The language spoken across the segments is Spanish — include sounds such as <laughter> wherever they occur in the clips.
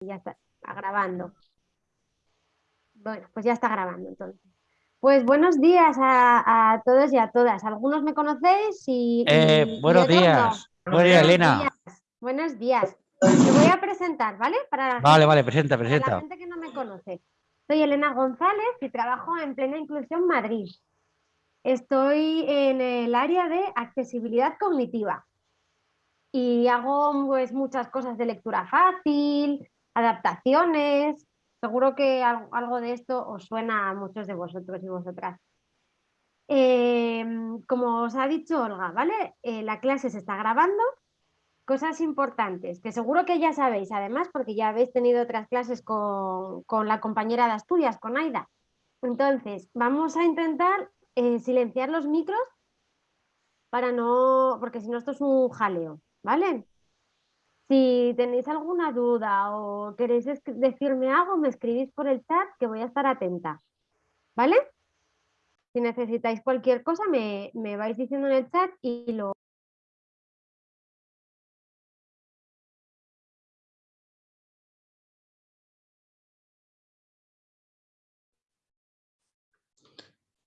ya está, grabando. Bueno, pues ya está grabando entonces. Pues buenos días a, todos y a todas. Algunos me conocéis y... Eh, buenos días. Buenos días, Elena. Buenos días. Me voy a presentar, ¿vale? Para vale, vale, presenta, presenta. la gente que no me conoce. Soy Elena González y trabajo en Plena Inclusión Madrid. Estoy en el área de accesibilidad cognitiva y hago pues, muchas cosas de lectura fácil, adaptaciones. Seguro que algo de esto os suena a muchos de vosotros y vosotras. Em, como os ha dicho Olga, ¿vale? Eh, la clase se está grabando. Cosas importantes, que seguro que ya sabéis, además, porque ya habéis tenido otras clases con, la compañera de Asturias, con Aida. Entonces, vamos a intentar eh, silenciar los micros para no, porque si no esto es un jaleo, ¿vale? Si tenéis alguna duda o queréis decirme algo, me escribís por el chat que voy a estar atenta. ¿Vale? Si necesitáis cualquier cosa, me, me vais diciendo en el chat y lo...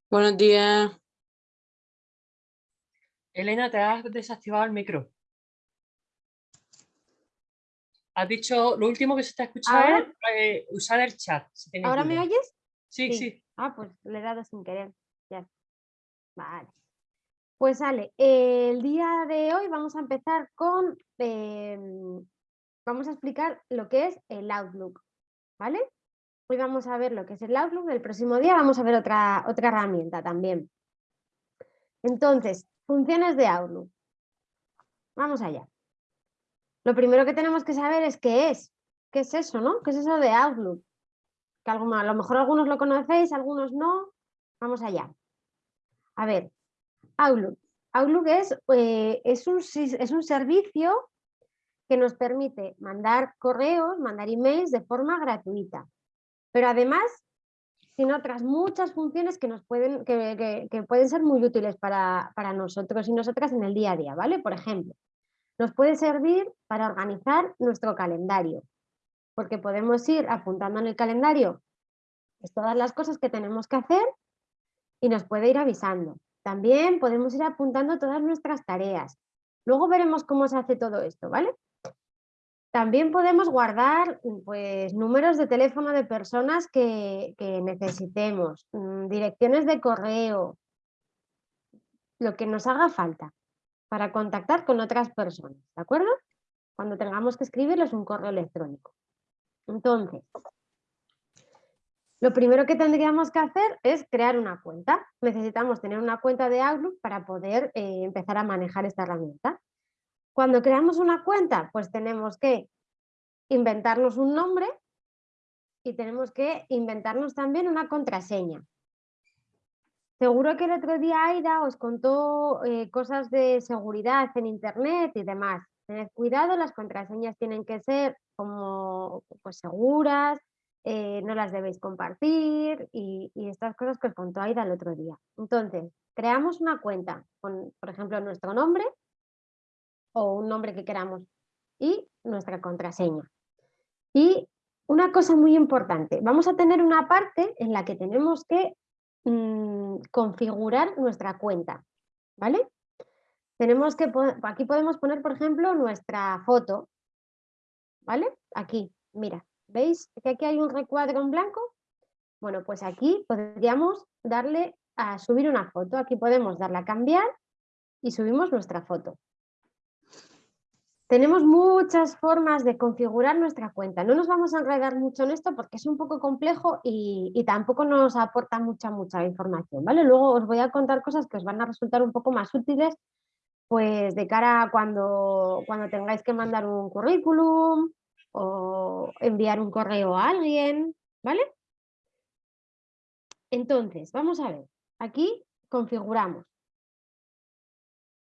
Buenos días. Elena, te has desactivado el micro. Has dicho, lo último que se está escuchando es eh, usar el chat. ¿Ahora me oyes? Sí, sí, Ah, pues le he dado sin querer. Ya. Vale. Pues sale, el día de hoy vamos a empezar con, em, vamos a explicar lo que es el Outlook, ¿vale? Hoy vamos a ver lo que es el Outlook, el próximo día vamos a ver otra, otra herramienta también. Entonces, funciones de Outlook. Vamos allá. Lo primero que tenemos que saber es qué es. ¿Qué es eso, no? ¿Qué es eso de Outlook? Que a lo mejor algunos lo conocéis, algunos no. Vamos allá. A ver, Outlook. Outlook es, eh, es, un, es un servicio que nos permite mandar correos, mandar emails de forma gratuita. Pero además, tiene otras muchas funciones que, nos pueden, que, que pueden ser muy útiles para, para nosotros y nosotras en el día a día, ¿vale? Por ejemplo, nos puede servir para organizar nuestro calendario, porque podemos ir apuntando en el calendario pues, todas las cosas que tenemos que hacer y nos puede ir avisando. También podemos ir apuntando todas nuestras tareas. Luego veremos cómo se hace todo esto, ¿vale? También podemos guardar pues, números de teléfono de personas que, necesitemos, mm, direcciones de correo, lo que nos haga falta para contactar con otras personas, ¿de acuerdo? Cuando tengamos que escribirles un correo electrónico. Entonces, lo primero que tendríamos que hacer es crear una cuenta. Necesitamos tener una cuenta de Outlook para poder eh, empezar a manejar esta herramienta. Cuando creamos una cuenta, pues tenemos que inventarnos un nombre y tenemos que inventarnos también una contraseña. Seguro que el otro día Aida os contó eh, cosas de seguridad en internet y demás. Tened cuidado, las contraseñas tienen que ser como pues, seguras, eh, no las debéis compartir y, estas cosas que os contó Aida el otro día. Entonces, creamos una cuenta con, por ejemplo, nuestro nombre o un nombre que queramos y nuestra contraseña. Y una cosa muy importante, vamos a tener una parte en la que tenemos que Mm, configurar nuestra cuenta, ¿vale? Tenemos que, aquí podemos poner, por ejemplo, nuestra foto, ¿vale? Aquí, mira, ¿veis que aquí hay un recuadro en blanco? Bueno, pues aquí podríamos darle a subir una foto, aquí podemos darle a cambiar y subimos nuestra foto. Tenemos muchas formas de configurar nuestra cuenta. No nos vamos a enredar mucho en esto porque es un poco complejo y, tampoco nos aporta mucha, mucha información. ¿vale? Luego os voy a contar cosas que os van a resultar un poco más útiles pues de cara a cuando, cuando tengáis que mandar un currículum o enviar un correo a alguien. ¿vale? Entonces, vamos a ver. Aquí configuramos.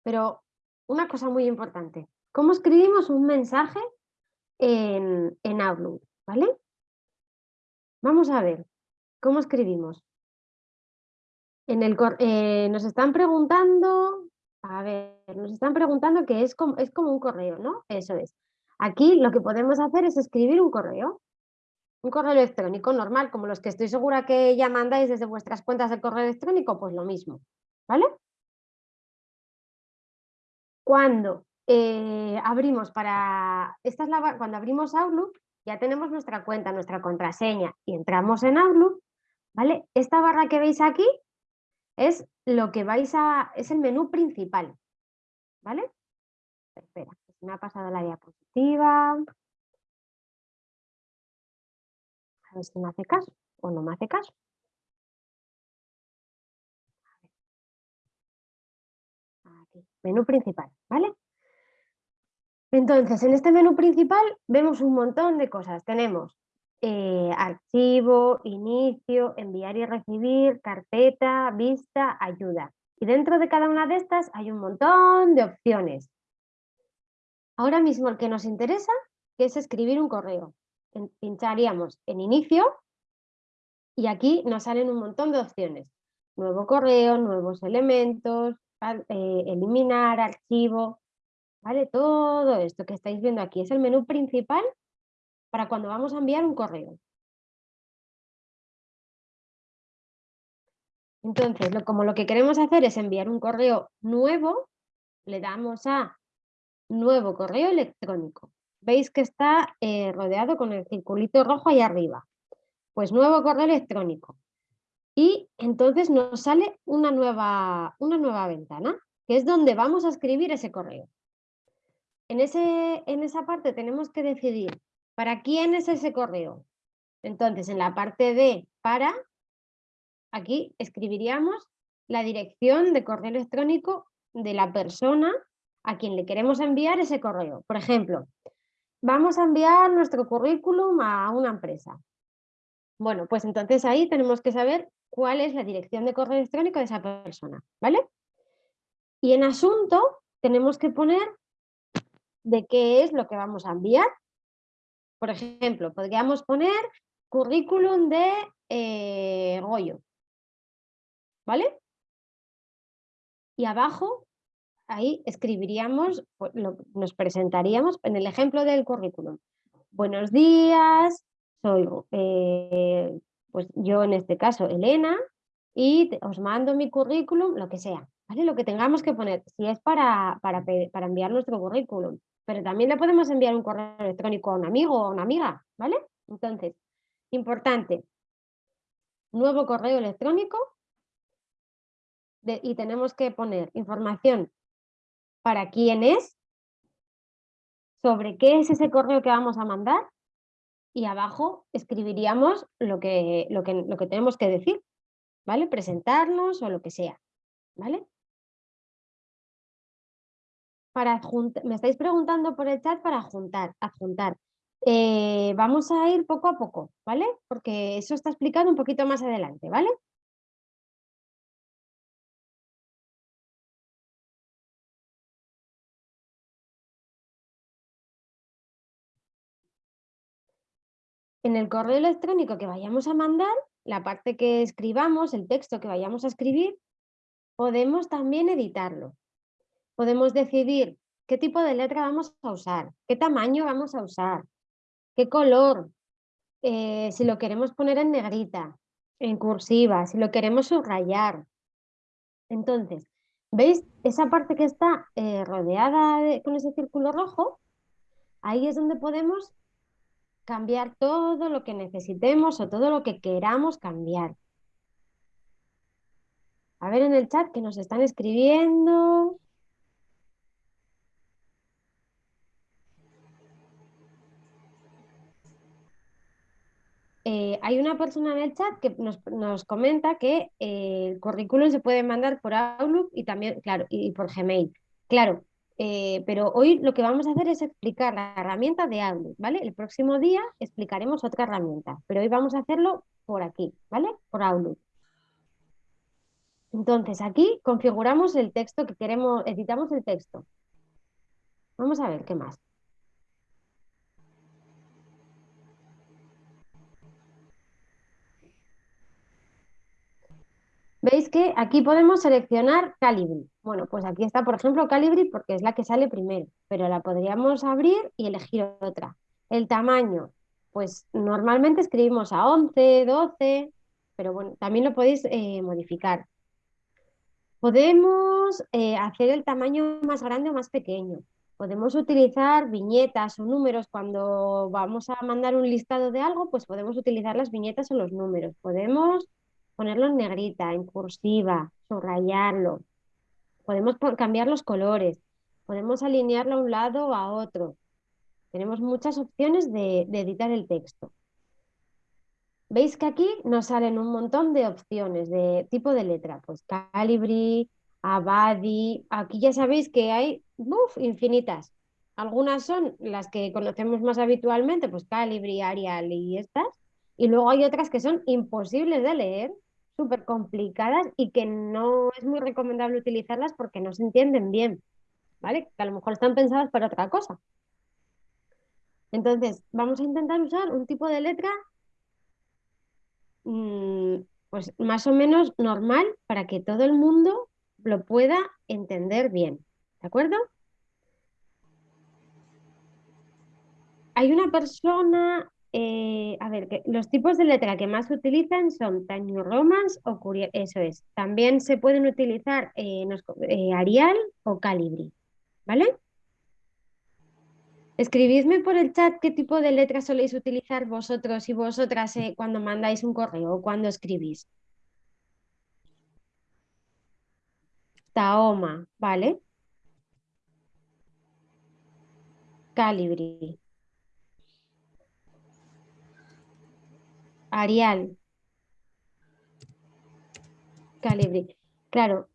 Pero una cosa muy importante. ¿Cómo escribimos un mensaje en, Outlook? ¿Vale? Vamos a ver, ¿cómo escribimos? En el, eh, nos están preguntando, a ver, nos están preguntando que es como, es como un correo, ¿no? Eso es. Aquí lo que podemos hacer es escribir un correo. Un correo electrónico normal, como los que estoy segura que ya mandáis desde vuestras cuentas de correo electrónico, pues lo mismo. ¿Vale? Cuando eh, abrimos para... Esta es la, cuando abrimos Outlook, ya tenemos nuestra cuenta, nuestra contraseña y entramos en Outlook, ¿vale? Esta barra que veis aquí es lo que vais a... es el menú principal, ¿vale? Espera, me ha pasado la diapositiva. A ver si me hace caso o no me hace caso. Aquí, menú principal, ¿vale? Entonces, en este menú principal vemos un montón de cosas. Tenemos eh, archivo, inicio, enviar y recibir, carpeta, vista, ayuda. Y dentro de cada una de estas hay un montón de opciones. Ahora mismo el que nos interesa es escribir un correo. Pincharíamos en inicio y aquí nos salen un montón de opciones. Nuevo correo, nuevos elementos, eh, eliminar, archivo, ¿vale? Todo esto que estáis viendo aquí es el menú principal para cuando vamos a enviar un correo. Entonces, como lo que queremos hacer es enviar un correo nuevo, le damos a nuevo correo electrónico. Veis que está eh, rodeado con el circulito rojo ahí arriba. Pues nuevo correo electrónico. Y entonces nos sale una nueva, una nueva ventana, que es donde vamos a escribir ese correo. En, ese, en esa parte tenemos que decidir para quién es ese correo. Entonces, en la parte de para, aquí escribiríamos la dirección de correo electrónico de la persona a quien le queremos enviar ese correo. Por ejemplo, vamos a enviar nuestro currículum a una empresa. Bueno, pues entonces ahí tenemos que saber cuál es la dirección de correo electrónico de esa persona, ¿vale? Y en asunto tenemos que poner de qué es lo que vamos a enviar. Por ejemplo, podríamos poner currículum de eh, Goyo. ¿Vale? Y abajo, ahí escribiríamos, pues, nos presentaríamos en el ejemplo del currículum. Buenos días, soy eh, pues yo en este caso Elena y os mando mi currículum, lo que sea, ¿vale? Lo que tengamos que poner, si es para, para, para enviar nuestro currículum, pero también le podemos enviar un correo electrónico a un amigo o a una amiga, ¿vale? Entonces, importante, nuevo correo electrónico y tenemos que poner información para quién es, sobre qué es ese correo que vamos a mandar y abajo escribiríamos lo que, lo que, lo que tenemos que decir, ¿vale? Presentarnos o lo que sea, ¿vale? Me estáis preguntando por el chat para juntar, adjuntar. Eh, vamos a ir poco a poco, ¿vale? Porque eso está explicado un poquito más adelante, ¿vale? En el correo electrónico que vayamos a mandar, la parte que escribamos, el texto que vayamos a escribir, podemos también editarlo podemos decidir qué tipo de letra vamos a usar, qué tamaño vamos a usar, qué color, eh, si lo queremos poner en negrita, en cursiva, si lo queremos subrayar. Entonces, ¿veis esa parte que está eh, rodeada con ese círculo rojo? Ahí es donde podemos cambiar todo lo que necesitemos o todo lo que queramos cambiar. A ver en el chat que nos están escribiendo. Eh, hay una persona en el chat que nos, comenta que eh, el currículum se puede mandar por Outlook y también, claro, y, por Gmail. Claro, eh, pero hoy lo que vamos a hacer es explicar la herramienta de Outlook, ¿vale? El próximo día explicaremos otra herramienta, pero hoy vamos a hacerlo por aquí, ¿vale? Por Outlook. Entonces aquí configuramos el texto que queremos, editamos el texto. Vamos a ver qué más. Veis que aquí podemos seleccionar Calibri. Bueno, pues aquí está, por ejemplo, Calibri porque es la que sale primero, pero la podríamos abrir y elegir otra. El tamaño, pues normalmente escribimos a 11, 12, pero bueno, también lo podéis eh, modificar. Podemos eh, hacer el tamaño más grande o más pequeño. Podemos utilizar viñetas o números cuando vamos a mandar un listado de algo, pues podemos utilizar las viñetas o los números. Podemos ponerlo en negrita, en cursiva, subrayarlo. Podemos cambiar los colores. Podemos alinearlo a un lado o a otro. Tenemos muchas opciones de editar el texto. Veis que aquí nos salen un montón de opciones de tipo de letra, pues Calibri, Abadi, aquí ya sabéis que hay infinitas. Algunas son las que conocemos más habitualmente, pues Calibri, Arial y estas, y luego hay otras que son imposibles de leer, súper complicadas y que no es muy recomendable utilizarlas porque no se entienden bien, ¿vale? Que a lo mejor están pensadas para otra cosa. Entonces, vamos a intentar usar un tipo de letra Mm, pues más o menos normal para que todo el mundo lo pueda entender bien. ¿De acuerdo? Hay una persona, eh, a ver, que los tipos de letra que más utilizan son Tiny Romance o Curiel, eso es. También se pueden utilizar eh, eh, Arial o Calibri, ¿vale? Escribidme por el chat qué tipo de letras soléis utilizar vosotros y vosotras cuando mandáis un correo o cuando escribís. Taoma, ¿vale? Calibri. Arial. Calibri. Claro,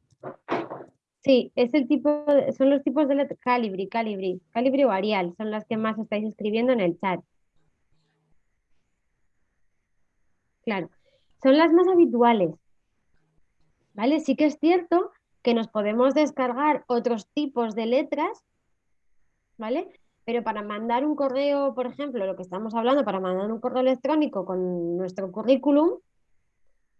Sí, es el tipo, son los tipos de letra, Calibri, Calibri, Calibri o Arial, son las que más estáis escribiendo en el chat. Claro, son las más habituales. ¿Vale? Sí que es cierto que nos podemos descargar otros tipos de letras, ¿vale? Pero para mandar un correo, por ejemplo, lo que estamos hablando, para mandar un correo electrónico con nuestro currículum,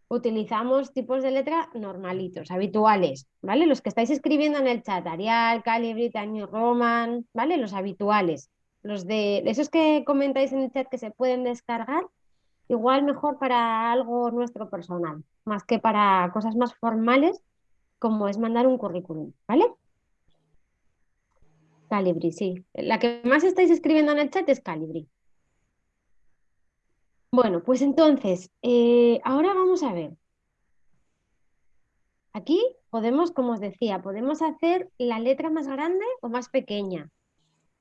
utilizamos tipos de letra normalitos, habituales, ¿vale? Los que estáis escribiendo en el chat, Arial, Calibri, New Roman, ¿vale? Los habituales. Los de esos que comentáis en el chat que se pueden descargar, igual mejor para algo nuestro personal, más que para cosas más formales como es mandar un currículum, ¿vale? Calibri, sí. La que más estáis escribiendo en el chat es Calibri. Bueno, pues entonces, eh, ahora vamos a ver. Aquí podemos, como os decía, podemos hacer la letra más grande o más pequeña.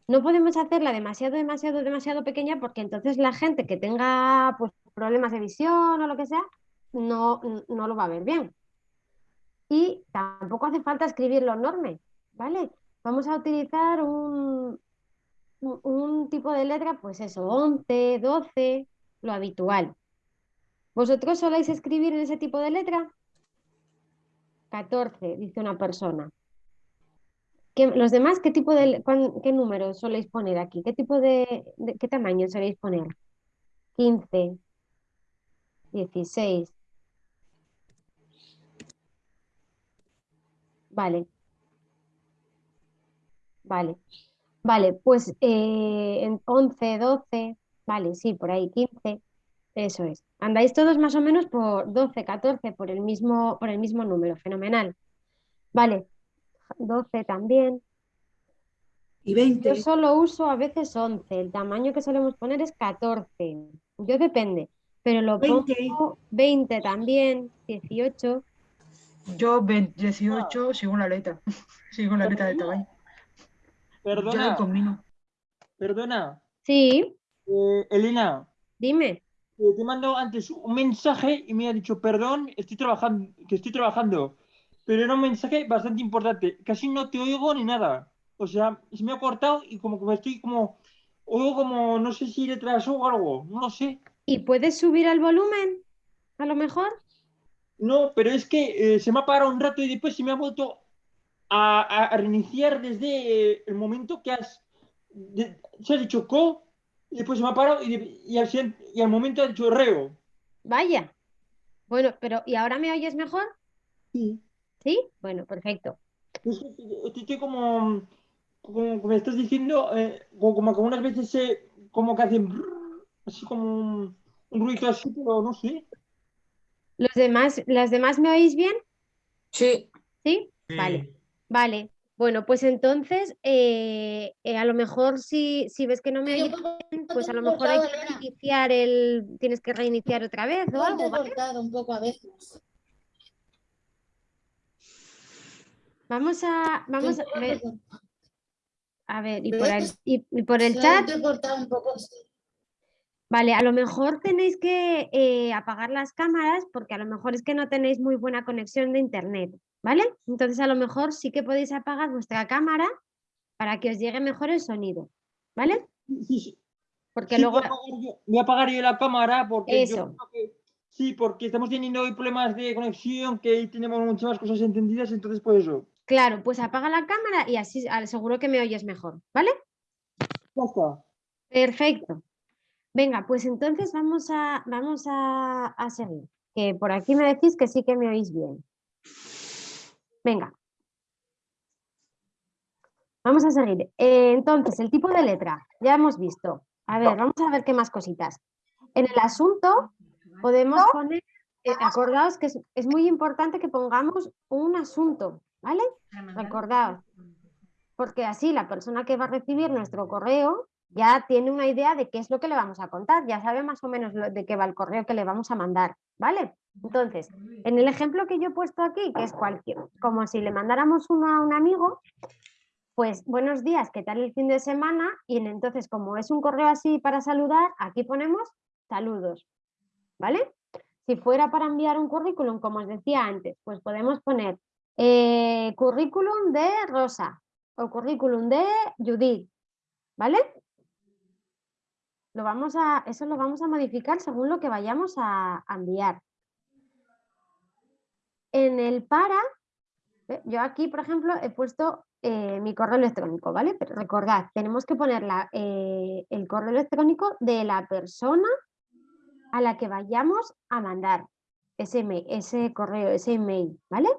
No podemos hacerla demasiado, demasiado, demasiado pequeña porque entonces la gente que tenga pues, problemas de visión o lo que sea, no, no lo va a ver bien. Y tampoco hace falta escribirlo enorme, ¿vale? Vamos a utilizar un, un tipo de letra, pues eso, 11, 12, lo habitual. ¿Vosotros soléis escribir en ese tipo de letra? 14, dice una persona. ¿Qué, ¿Los demás qué tipo de qué número soléis poner aquí? ¿Qué tipo de, qué tamaño soléis poner? 15, 16. Vale. Vale. Vale, pues eh, en 11, 12, Vale, sí, por ahí 15. Eso es. Andáis todos más o menos por 12, 14, por el mismo, por el mismo número. Fenomenal. Vale, 12 también. Y 20. Yo solo uso a veces 11. El tamaño que solemos poner es 14. Yo depende. Pero lo 20. pongo 20 también, 18. Yo 18 sigo la letra. <laughs> sigo la letra de tamaño. Perdona. Perdona. Sí. Eh, Elena. Dime. Eh, te mando antes un mensaje y me ha dicho, perdón, estoy trabajando, que estoy trabajando. Pero era un mensaje bastante importante. Casi no te oigo ni nada. O sea, se me ha cortado y como que me estoy como, oigo como, no sé si retraso o algo, no lo sé. ¿Y puedes subir el volumen? A lo mejor. No, pero es que eh, se me ha parado un rato y después se me ha vuelto a, reiniciar desde el momento que has, se ha dicho co y después se me ha parado y, al, momento ha dicho reo. Vaya. Bueno, pero ¿y ahora me oyes mejor? Sí. ¿Sí? Bueno, perfecto. Estoy estoy como, como me estás diciendo, eh, como, como que unas veces se, como que hacen brrr, así como un, un ruido así, pero no sé. ¿Los demás, ¿Las demás me oís bien? Sí. ¿Sí? Vale, vale. Bueno, pues entonces, eh, eh, a lo mejor si, si ves que no me oyes pues a lo mejor hay que reiniciar el, tienes que reiniciar otra vez o algo, ¿vale? un poco a veces. Vamos a, vamos a ver, a ver, y por el, y- y por el chat, vale, a lo mejor tenéis que eh, apagar las cámaras porque a lo mejor es que no tenéis muy buena conexión de internet, ¿vale? Entonces a lo mejor sí que podéis apagar vuestra cámara para que os llegue mejor el sonido, ¿vale? Porque Sí, luego, voy, a apagar yo, voy a apagar yo la cámara porque yo Eso. creo que- sí, porque estamos teniendo hoy problemas de conexión, que tenemos muchas más cosas entendidas, entonces por eso. claro, pues apaga la cámara y así seguro que me oyes mejor, ¿vale? Ya está. Perfecto. Venga, pues entonces vamos a, vamos a, a seguir. Que por aquí me decís que sí que me oís bien. Venga. Vamos a seguir. Eh, entonces, el tipo de letra, ya hemos visto. A ver, vamos a ver qué más cositas. En el asunto podemos poner, eh, acordaos que es, es muy importante que pongamos un asunto, ¿vale? Recordaos. Porque así la persona que va a recibir nuestro correo ya tiene una idea de qué es lo que le vamos a contar, ya sabe más o menos lo- de qué va el correo que le vamos a mandar, ¿vale? Entonces, en el ejemplo que yo he puesto aquí, que es cualquier, como si le mandáramos uno a un amigo, pues buenos días, ¿qué tal el fin de semana? Y en- entonces, como es un correo así para saludar, aquí ponemos saludos, ¿vale? Si fuera para enviar un currículum, como os decía antes, pues podemos poner eh, currículum de Rosa o currículum de Judith, ¿vale? Lo vamos a, eso lo vamos a modificar según lo que vayamos a, enviar. En el para, ¿ve? yo aquí, por ejemplo, he puesto eh, mi correo electrónico, ¿vale? Pero recordad, tenemos que poner la, eh, el correo electrónico de la persona a la que vayamos a mandar ese, ese correo, ese email, ¿vale?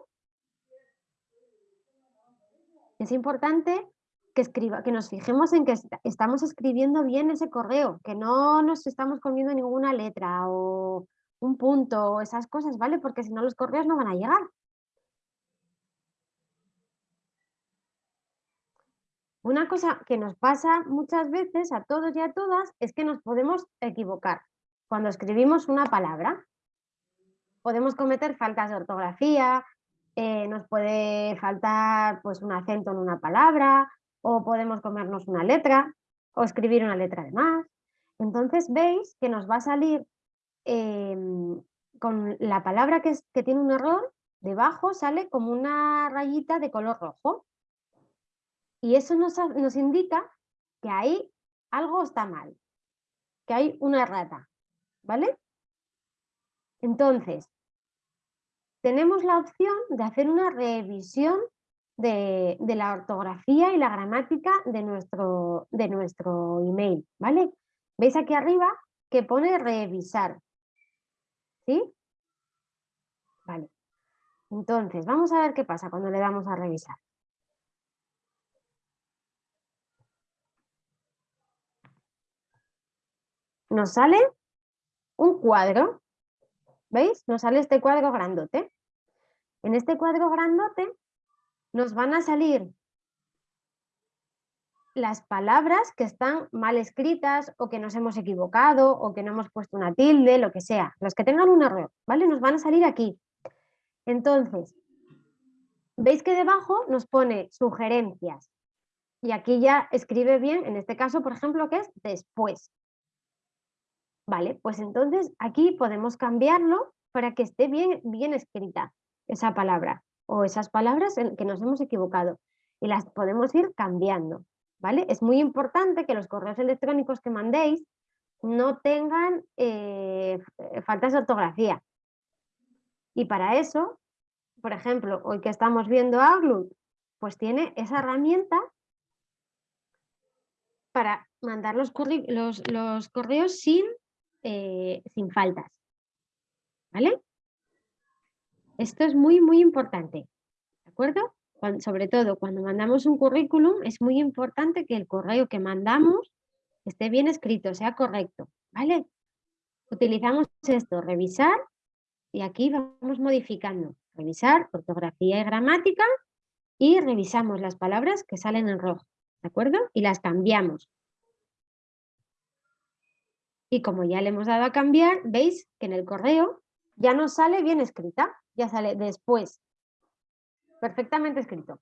Es importante que, escriba, que nos fijemos en que est- estamos escribiendo bien ese correo, que no nos estamos comiendo ninguna letra o un punto o esas cosas, ¿vale? Porque si no los correos no van a llegar. Una cosa que nos pasa muchas veces a todos y a todas es que nos podemos equivocar cuando escribimos una palabra. Podemos cometer faltas de ortografía, eh, nos puede faltar pues, un acento en una palabra, o podemos comernos una letra, o escribir una letra de más. Entonces veis que nos va a salir em, con la palabra que, es- que tiene un error, debajo sale como una rayita de color rojo. Y eso nos, nos indica que ahí algo está mal, que hay una errata, ¿vale? Entonces, tenemos la opción de hacer una revisión de, la ortografía y la gramática de nuestro, de nuestro email, ¿vale? ¿Veis aquí arriba que pone revisar? ¿Sí? Vale. Entonces, vamos a ver qué pasa cuando le damos a revisar. Nos sale un cuadro ¿Veis? Nos sale este cuadro grandote. En este cuadro grandote nos van a salir las palabras que están mal escritas o que nos hemos equivocado o que no hemos puesto una tilde, lo que sea. Los que tengan un error, ¿vale? Nos van a salir aquí. Entonces, ¿veis que debajo nos pone sugerencias? Y aquí ya escribe bien, en este caso, por ejemplo, que es después. Vale, pues entonces aquí podemos cambiarlo para que esté bien, bien escrita esa palabra o esas palabras en que nos hemos equivocado y las podemos ir cambiando, ¿vale? Es muy importante que los correos electrónicos que mandéis no tengan eh, faltas de ortografía. Y para eso, por ejemplo, hoy que estamos viendo Outlook, pues tiene esa herramienta para mandar los, los, los correos sin, eh, sin faltas. ¿Vale? Esto es muy, muy importante. ¿De acuerdo? Sobre todo cuando mandamos un currículum, es muy importante que el correo que mandamos esté bien escrito, sea correcto. ¿Vale? Utilizamos esto, revisar, y aquí vamos modificando. Revisar ortografía y gramática y revisamos las palabras que salen en rojo. ¿De acuerdo? Y las cambiamos. Y como ya le hemos dado a cambiar, veis que en el correo ya nos sale bien escrita, ya sale después. Perfectamente escrito.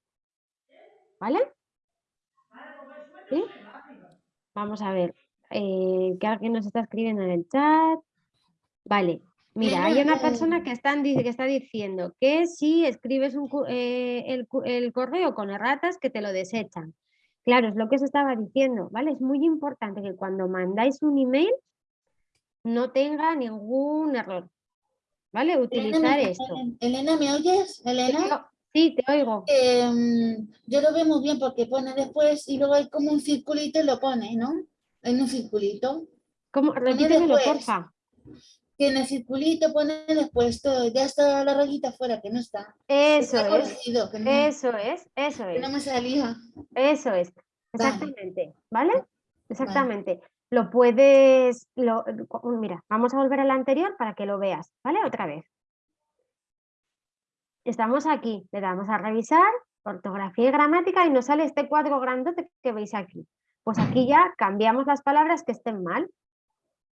¿Vale? ¿Sí? Vamos a ver. eh, que alguien nos está escribiendo en el chat. Vale. Mira, hay una persona que, está diciendo que si escribes un eh, el, el correo con erratas, que te lo desechan. Claro, es lo que os estaba diciendo, ¿vale? Es muy importante que cuando mandáis un email no tenga ningún error, ¿vale? Elena, Utilizar ¿me- esto. Elena, ¿me oyes? Elena. Sí, te oigo. Em, yo lo veo muy bien porque pone después y luego hay como un circulito y lo pone, ¿no? En un circulito. ¿Cómo? Repítemelo, porfa. Que en el circulito pone después todo. Ya está la rayita fuera, que no está. Eso Está es, corregido, que no, eso es, eso que es. no me salía. Eso es, Vale. exactamente, ¿vale? Lo puedes, lo, mira, vamos a volver al anterior para que lo veas, ¿vale? Otra vez. Estamos aquí, le damos a revisar, ortografía y gramática y nos sale este cuadro grandote que veis aquí. Pues aquí ya cambiamos las palabras que estén mal,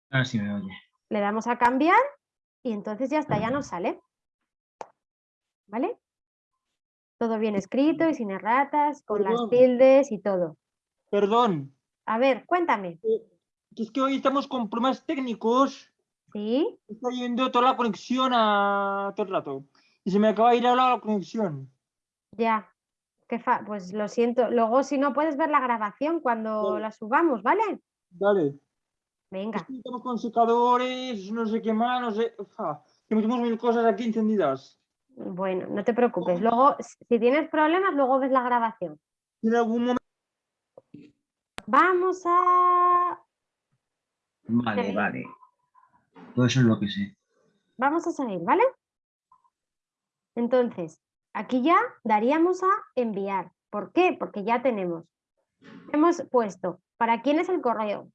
Ahora sí me oye. le damos a cambiar y entonces ya está, ya nos sale. ¿Vale? Todo bien escrito y sin erratas, con las tildes y todo. Perdón, A ver, cuéntame. Que es que hoy estamos con problemas técnicos. ¿Sí? Está yendo toda la conexión a todo el rato. Y se me acaba de ir ahora la conexión. Ya. Qué fa- Pues lo siento. Luego, si no puedes ver la grabación cuando Vale. la subamos, ¿vale? Dale. Es Venga. que estamos con secadores, no sé qué más, no sé. Ufa, tenemos mil cosas aquí encendidas. Bueno, no te preocupes. Luego, si tienes problemas, luego ves la grabación. En algún momento. Vamos a. Vale, vale. Todo eso es lo que sé. Vamos a salir, ¿vale? Entonces, aquí ya daríamos a enviar. ¿Por qué? Porque ya tenemos. Hemos puesto, ¿para quién es el correo?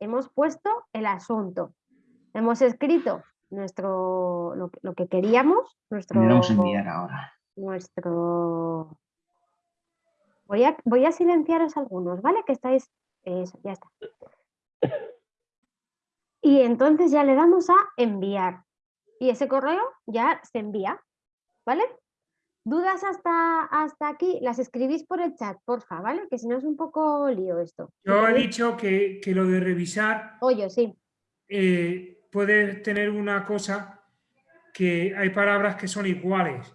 Hemos puesto el asunto. Hemos escrito nuestro, lo, que- lo que queríamos, nuestro, vamos a enviar ahora. nuestro... Voy a, voy a silenciaros algunos, ¿vale? Que estáis... Eso, ya está. Y entonces ya le damos a enviar. Y ese correo ya se envía, ¿vale? ¿Dudas hasta, hasta aquí? Las escribís por el chat, porfa, ¿vale? Que si no es un poco lío esto. Yo he dicho que, que lo de revisar Oye, sí. eh, puede tener una cosa que hay palabras que son iguales,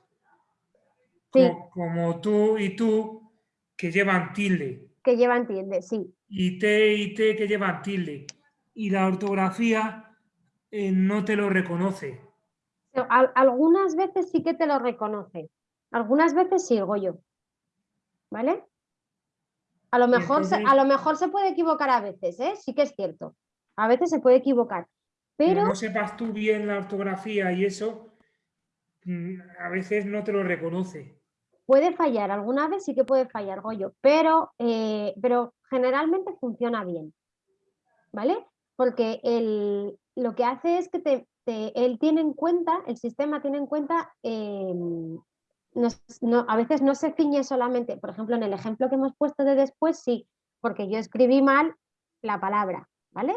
Sí, co- como tú y tú que llevan tilde, que llevan tilde, sí. y te y te que llevan tilde, y la ortografía eh, no te lo reconoce. Algunas veces sí que te lo reconoce. Algunas veces sí, yo. ¿Vale? A lo, mejor se, a lo mejor se puede equivocar a veces, ¿eh? Sí que es cierto. A veces se puede equivocar. Pero no sepas tú bien la ortografía y eso, mm, a veces no te lo reconoce. puede fallar. Alguna vez sí que puede fallar, Goyo. Pero, eh, pero generalmente funciona bien. ¿Vale? Porque el- lo que hace es que te, te- él tiene en cuenta, el sistema tiene en cuenta, no no- a veces no se ciñe solamente, por ejemplo, en el ejemplo que hemos puesto de después, sí, porque yo escribí mal la palabra, ¿vale?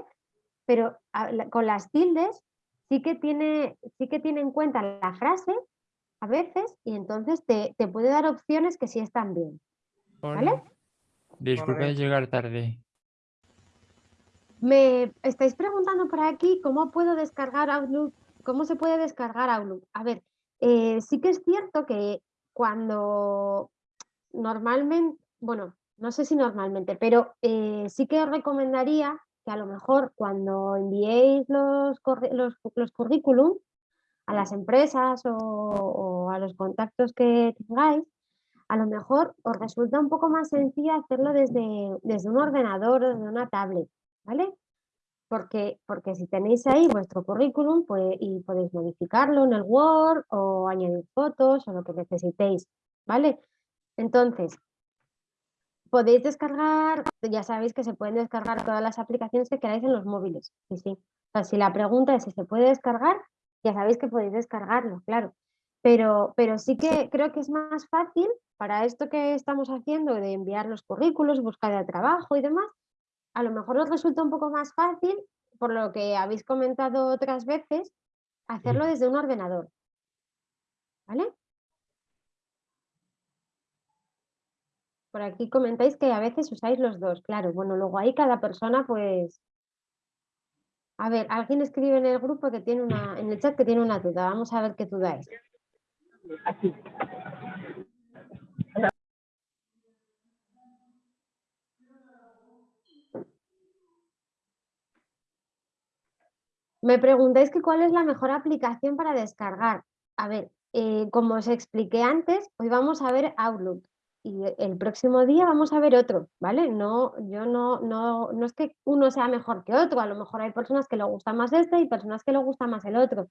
Pero a- la- con las tildes sí que tiene, sí que tiene en cuenta la frase a veces y entonces te, te puede dar opciones que sí están bien. ¿Vale? Hola. Disculpa Correcto. llegar tarde. Me estáis preguntando por aquí cómo puedo descargar Outlook, cómo se puede descargar Outlook. A ver, eh, sí que es cierto que cuando normalmente, bueno, no sé si normalmente, pero eh, sí que os recomendaría que a lo mejor cuando enviéis los, los, los currículum a las empresas o, o a los contactos que tengáis, a lo mejor os resulta un poco más sencillo hacerlo desde, desde un ordenador o desde una tablet, ¿vale? Porque, porque si tenéis ahí vuestro currículum pues, y podéis modificarlo en el Word o añadir fotos o lo que necesitéis, ¿vale? Entonces, podéis descargar, ya sabéis que se pueden descargar todas las aplicaciones que queráis en los móviles. Sí, sí. O sea, si la pregunta es si se puede descargar, ya sabéis que podéis descargarlo, claro. Pero, pero sí que creo que es más fácil para esto que estamos haciendo de enviar los currículos, buscar de trabajo y demás, a lo mejor os resulta un poco más fácil, por lo que habéis comentado otras veces, hacerlo desde un ordenador. ¿Vale? Por aquí comentáis que a veces usáis los dos, claro. Bueno, luego ahí cada persona pues... A ver, alguien escribe en el grupo que tiene una, en el chat que tiene una duda. Vamos a ver qué duda es. Me preguntáis que cuál es la mejor aplicación para descargar. A ver, eh, como os expliqué antes, hoy vamos a ver Outlook y el próximo día vamos a ver otro, ¿vale? No, yo no, no, no es que uno sea mejor que otro, a lo mejor hay personas que le gusta más este y personas que le gusta más el otro,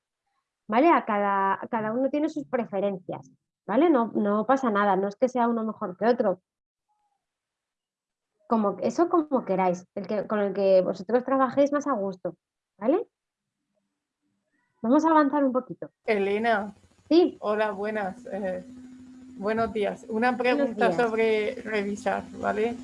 ¿vale? A cada, cada uno tiene sus preferencias, ¿vale? No, no pasa nada, no es que sea uno mejor que otro. Como, eso como queráis, el que, con el que vosotros trabajéis más a gusto, ¿vale? Vamos a avanzar un poquito. Elena. Sí. Hola, buenas. eh, buenos días. Una pregunta días. sobre revisar, ¿vale? Sí,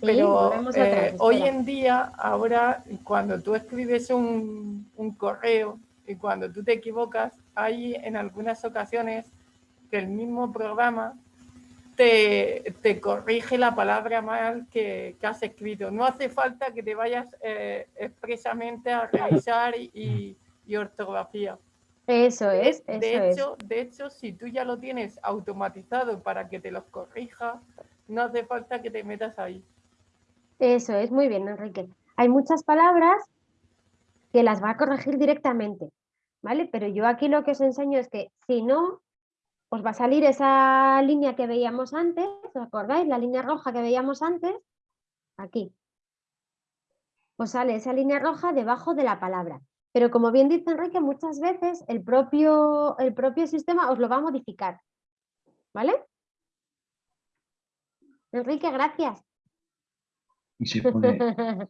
Pero atrás, eh, hoy en día, ahora, cuando tú escribes un, un correo y cuando tú te equivocas, hay en algunas ocasiones que el mismo programa te, te corrige la palabra mal que, que has escrito. No hace falta que te vayas eh, expresamente a revisar y, y- ortografía. Eso es, De, eso de es. hecho, de hecho, si tú ya lo tienes automatizado para que te los corrija, no hace falta que te metas ahí. Eso es, muy bien, Enrique. Hay muchas palabras que las va a corregir directamente, ¿vale? Pero yo aquí lo que os enseño es que si no, os va a salir esa línea que veíamos antes, ¿os acordáis? La línea roja que veíamos antes, aquí. Os sale esa línea roja debajo de la palabra. Pero como bien dice Enrique, muchas veces el propio, el propio sistema os lo va a modificar, ¿vale? Enrique, gracias. Y se pone. <laughs>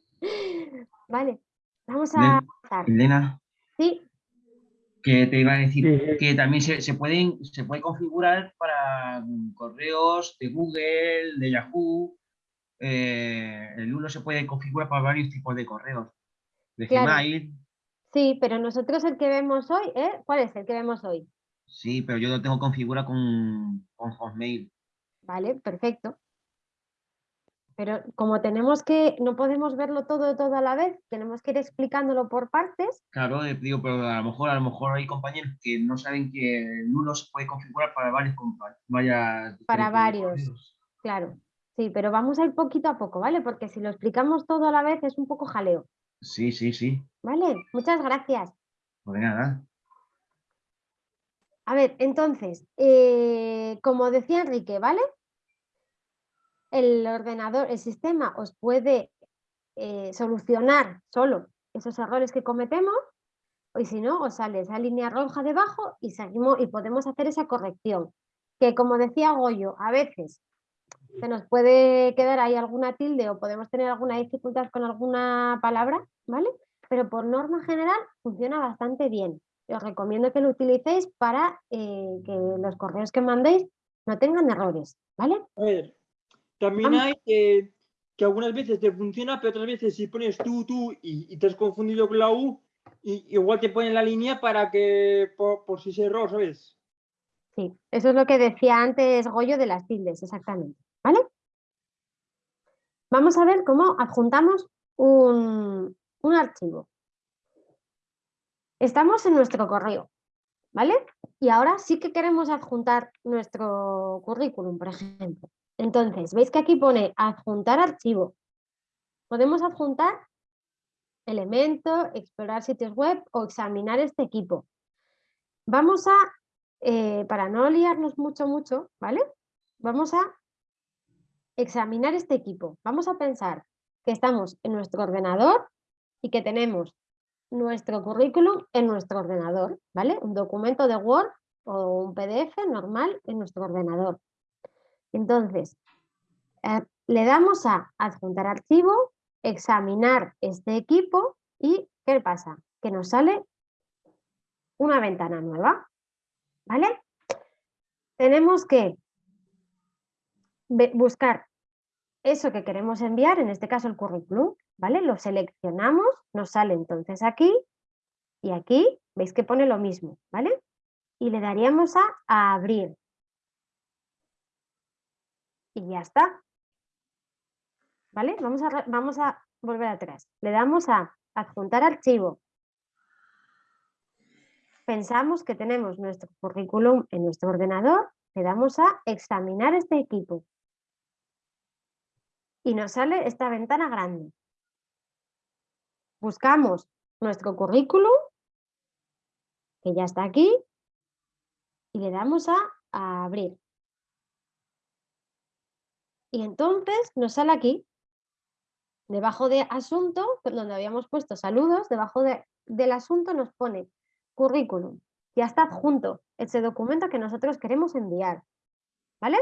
vale, vamos a avanzar. Elena, Sí, que te iba a decir Sí. que también se, se pueden, se puede configurar para mm, correos de Google, de Yahoo. eh, el uno se puede configurar para varios tipos de correos. De Claro. Gmail, sí, pero nosotros el que vemos hoy, ¿eh? ¿Cuál es el que vemos hoy? sí, pero yo lo tengo configurado con, con Hotmail. Vale, perfecto. Pero como tenemos que, no podemos verlo todo, todo a la vez, tenemos que ir explicándolo por partes. Claro, eh, digo, pero a lo mejor, a lo mejor hay compañeros que no saben que el uno se puede configurar para varios varias Para varios. Claro, sí, pero vamos a ir poquito a poco, ¿vale? Porque si lo explicamos todo a la vez es un poco jaleo, Sí, sí, sí. ¿vale? Muchas gracias. Pues de nada. A ver, entonces, eh, como decía Enrique, ¿vale? El ordenador, el sistema os puede eh, solucionar solo esos errores que cometemos y si no, os sale esa línea roja debajo y seguimos y podemos hacer esa corrección. Que como decía Goyo, a veces se nos puede quedar ahí alguna tilde o podemos tener alguna dificultad con alguna palabra, ¿vale? Pero por norma general funciona bastante bien. Os recomiendo que lo utilicéis para eh, que los correos que mandéis no tengan errores, ¿vale? A ver, también hay que, que algunas veces te funciona, pero otras veces si pones tú, tú y, y te has confundido con la U, y, igual te ponen la línea para que, por, por si es error, ¿sabes? Sí, eso es lo que decía antes Goyo de las tildes, exactamente. Vamos a ver cómo adjuntamos un, un archivo. Estamos en nuestro correo, ¿vale? Y ahora sí que queremos adjuntar nuestro currículum, por ejemplo. Entonces, veis que aquí pone adjuntar archivo. Podemos adjuntar elemento, explorar sitios web o examinar este equipo. Vamos a, eh, para no liarnos mucho, mucho, ¿vale? Vamos a examinar este equipo. Vamos a pensar que estamos en nuestro ordenador y que tenemos nuestro currículum en nuestro ordenador, ¿vale? Un documento de Word o un PDF normal en nuestro ordenador. Entonces, eh, le damos a adjuntar archivo, examinar este equipo y ¿qué pasa? Que nos sale una ventana nueva, ¿vale? Tenemos que buscar eso que queremos enviar, en este caso el currículum, ¿vale? Lo seleccionamos, nos sale entonces aquí y aquí, veis que pone lo mismo, ¿vale? Y le daríamos a, abrir. Y ya está. ¿Vale? Vamos a, vamos a volver atrás. Le damos a adjuntar archivo. Pensamos que tenemos nuestro currículum en nuestro ordenador, le damos a examinar este equipo y nos sale esta ventana grande. Buscamos nuestro currículum, que ya está aquí, y le damos a, abrir. Y entonces nos sale aquí, debajo de asunto, donde habíamos puesto saludos, debajo del asunto nos pone currículum. Ya está adjunto ese documento que nosotros queremos enviar. ¿Vale?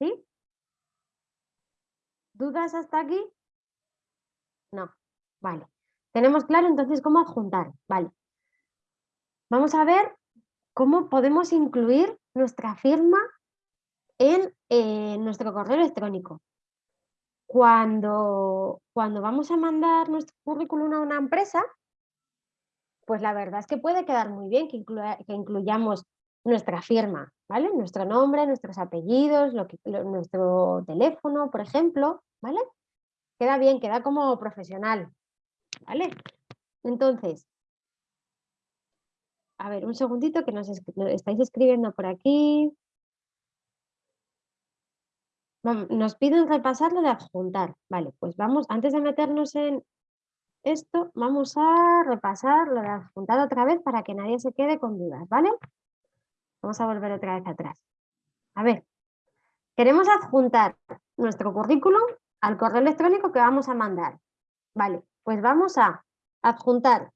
¿Sí? ¿Dudas hasta aquí? No. Vale. Tenemos claro entonces cómo adjuntar. Vale. Vamos a ver cómo podemos incluir nuestra firma en eh, nuestro correo electrónico. Cuando, cuando vamos a mandar nuestro currículum a una empresa, pues la verdad es que puede quedar muy bien que, que incluyamos nuestra firma, ¿vale? Nuestro nombre, nuestros apellidos, lo que, nuestro teléfono, por ejemplo, ¿vale? Queda bien, queda como profesional, ¿vale? Entonces, a ver, un segundito que nos estáis escribiendo por aquí. Nos piden repasar lo de adjuntar. Vale, pues vamos, antes de meternos en esto, vamos a repasar lo de adjuntar otra vez para que nadie se quede con dudas, ¿vale? Vamos a volver otra vez atrás. A ver, queremos adjuntar nuestro currículum al correo electrónico que vamos a mandar. Vale, pues vamos a adjuntar.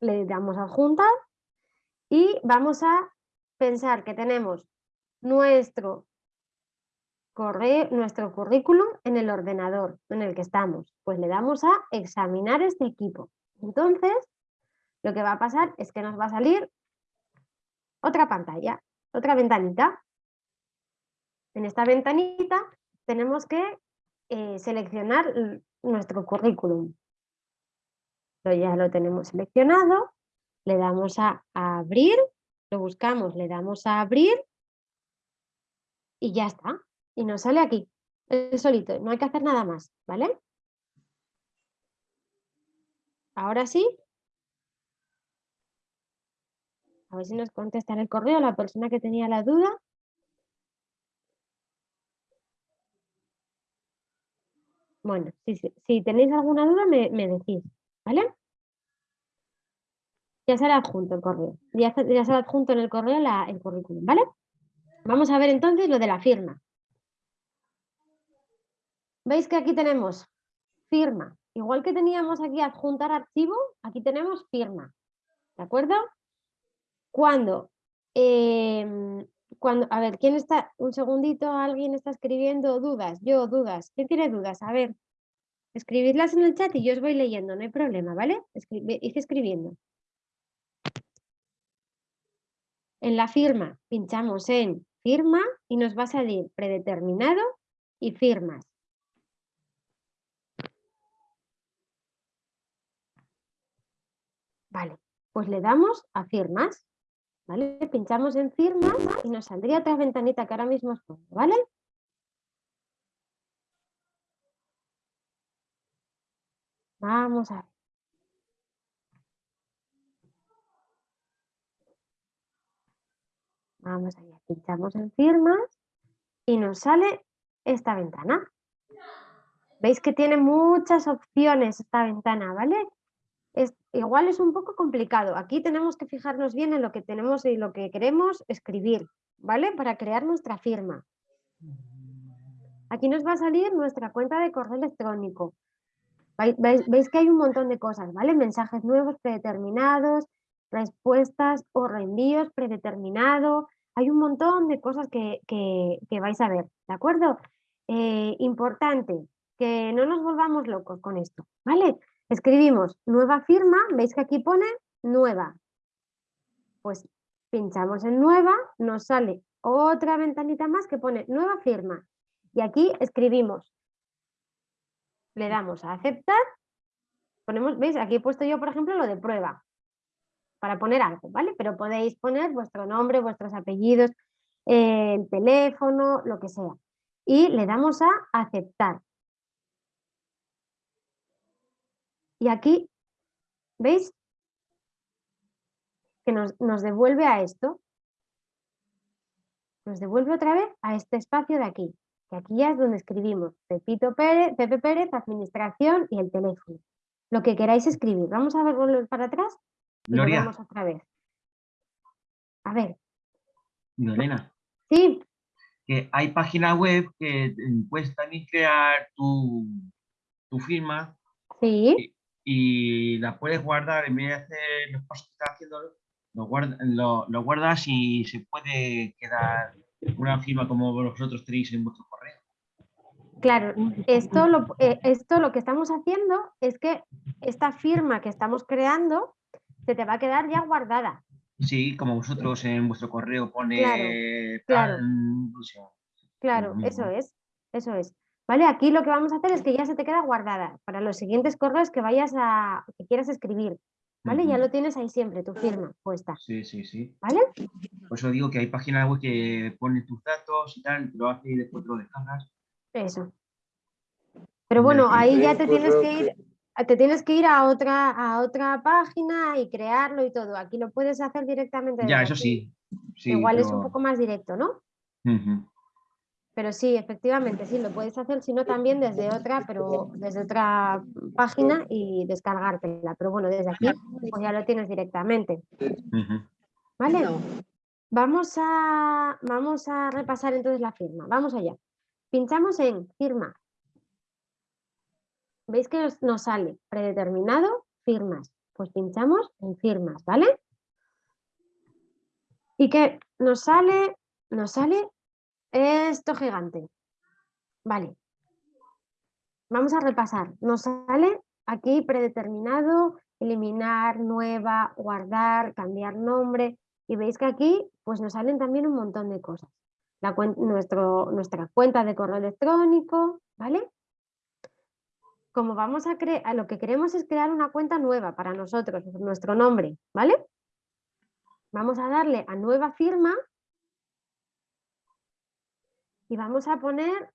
Le damos a adjuntar y vamos a pensar que tenemos nuestro correo, nuestro currículum en el ordenador en el que estamos. Pues le damos a examinar este equipo. Entonces, lo que va a pasar es que nos va a salir otra pantalla, otra ventanita. En esta ventanita tenemos que eh, seleccionar nuestro currículum. ya lo tenemos seleccionado, le damos a, abrir, lo buscamos, le damos a abrir y ya está. Y nos sale aquí, el solito, no hay que hacer nada más, ¿vale? Ahora sí, A ver si nos contesta en el correo la persona que tenía la duda. Bueno, si, tenéis alguna duda me, decís, ¿vale? Ya será adjunto el correo. Ya, ya será adjunto en el correo el currículum, ¿vale? Vamos a ver entonces lo de la firma. ¿Veis que aquí tenemos firma? Igual que teníamos aquí adjuntar archivo, aquí tenemos firma. ¿De acuerdo? Cuando, em, cuando, a ver, ¿quién está? Un segundito, alguien está escribiendo dudas. Yo, dudas. ¿Quién tiene dudas? A ver, escribidlas en el chat y yo os voy leyendo, no hay problema, ¿vale? Hice escribiendo. En la firma, pinchamos en firma y nos va a salir predeterminado y firmas. Vale, pues le damos a firmas. ¿Vale? Pinchamos en firma y nos saldría otra ventanita que ahora mismo os pongo, ¿vale? Vamos a ver. Vamos allá, pinchamos en firmas y nos sale esta ventana. Veis que tiene muchas opciones esta ventana, ¿vale? Igual es un poco complicado. Aquí tenemos que fijarnos bien en lo que tenemos y lo que queremos escribir, ¿vale? Para crear nuestra firma. aquí nos va a salir nuestra cuenta de correo electrónico. Veis, veis que hay un montón de cosas, ¿vale? Mensajes nuevos predeterminados, respuestas o reenvíos predeterminado. Hay un montón de cosas que, que- que vais a ver, ¿de acuerdo? Eh, importante, que no nos volvamos locos con esto, ¿vale? Escribimos nueva firma, veis que aquí pone nueva. Pues pinchamos en nueva, nos sale otra ventanita más que pone nueva firma. Y aquí escribimos. Le damos a aceptar. Ponemos, ¿veis? Aquí he puesto yo, por ejemplo, lo de prueba. Para poner algo, ¿vale? Pero podéis poner vuestro nombre, vuestros apellidos, eh, el teléfono, lo que sea. Y le damos a aceptar. Y aquí, ¿veis? Que nos, nos devuelve a esto. Nos devuelve otra vez a este espacio de aquí. Que aquí ya es donde escribimos Pepito Pérez, Pepe Pérez, administración y el teléfono. Lo que queráis escribir. Vamos a ver volver para atrás y Gloria, volvemos otra vez. A ver, Elena, sí, que hay páginas web que puedes también crear tu, tu firma sí, y la puedes guardar en vez de hacer los pasos que estás haciendo, lo, guarda- lo, lo guardas y se puede quedar una firma como vosotros tenéis en vuestro correo. claro. Esto lo, eh, esto lo que estamos haciendo es que esta firma que estamos creando se te va a quedar ya guardada. Sí, como vosotros en vuestro correo pone claro. tal, o sea, Claro, Lo eso es, eso es. ¿Vale? Aquí lo que vamos a hacer es que ya se te queda guardada para los siguientes correos que vayas a, que quieras escribir. ¿Vale? Ya lo tienes ahí siempre, tu firma puesta. Sí, sí, sí. ¿Vale? Por eso digo que hay páginas web que ponen tus datos y tal, te lo hace y después te lo descargas. Eso. Pero bueno, ahí ya te tienes que ir, te tienes que ir a otra, a otra página y crearlo y todo. Aquí lo puedes hacer directamente. Ya, eso sí. sí Igual es un poco más directo, ¿no? Ujú. Pero sí, efectivamente, sí, lo puedes hacer, sino también desde otra, pero desde otra página y descargártela. Pero bueno, desde aquí pues ya lo tienes directamente. ¿Vale? Vamos a, vamos a repasar entonces la firma. Vamos allá. Pinchamos en firma. ¿Veis que nos sale predeterminado firmas? Pues pinchamos en firmas, ¿vale? Y que nos sale, nos sale esto gigante. Vale. Vamos a repasar. Nos sale aquí predeterminado, eliminar, nueva, guardar, cambiar nombre. Y veis que aquí pues nos salen también un montón de cosas. La cuen- nuestro, nuestra cuenta de correo electrónico, ¿vale? Como vamos a crear, lo que queremos es crear una cuenta nueva para nosotros, nuestro nombre, ¿vale? Vamos a darle a nueva firma y vamos a poner,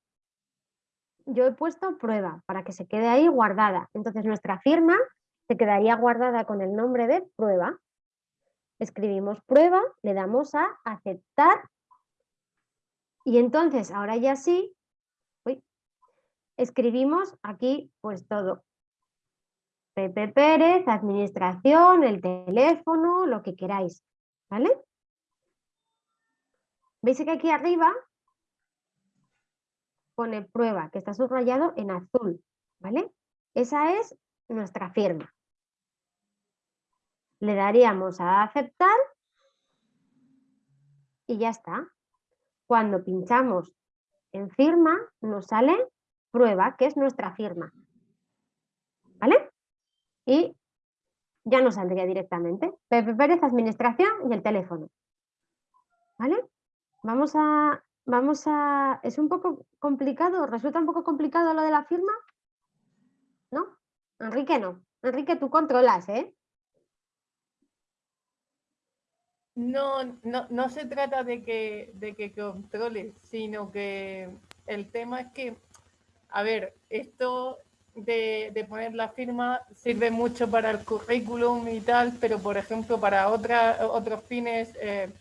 yo he puesto prueba para que se quede ahí guardada. Entonces nuestra firma se quedaría guardada con el nombre de prueba. Escribimos prueba, le damos a aceptar y entonces ahora ya sí, escribimos aquí pues todo. Pepe Pérez, administración, el teléfono, lo que queráis, ¿vale? ¿Veis que aquí arriba pone prueba, que está subrayado en azul, ¿vale? Esa es nuestra firma. Le daríamos a aceptar y ya está. Cuando pinchamos en firma, nos sale prueba, que es nuestra firma. ¿Vale? Y ya nos saldría directamente. Pepe Pérez, administración y el teléfono. ¿Vale? Vamos a, vamos a... ¿Es un poco complicado? ¿Resulta un poco complicado lo de la firma? ¿No? Enrique no. Enrique, tú controlas, ¿eh? No, no, no se trata de que, de que controles, sino que el tema es que, a ver, esto de, de poner la firma sirve mucho para el currículum y tal, pero por ejemplo para otra, otros fines, eh,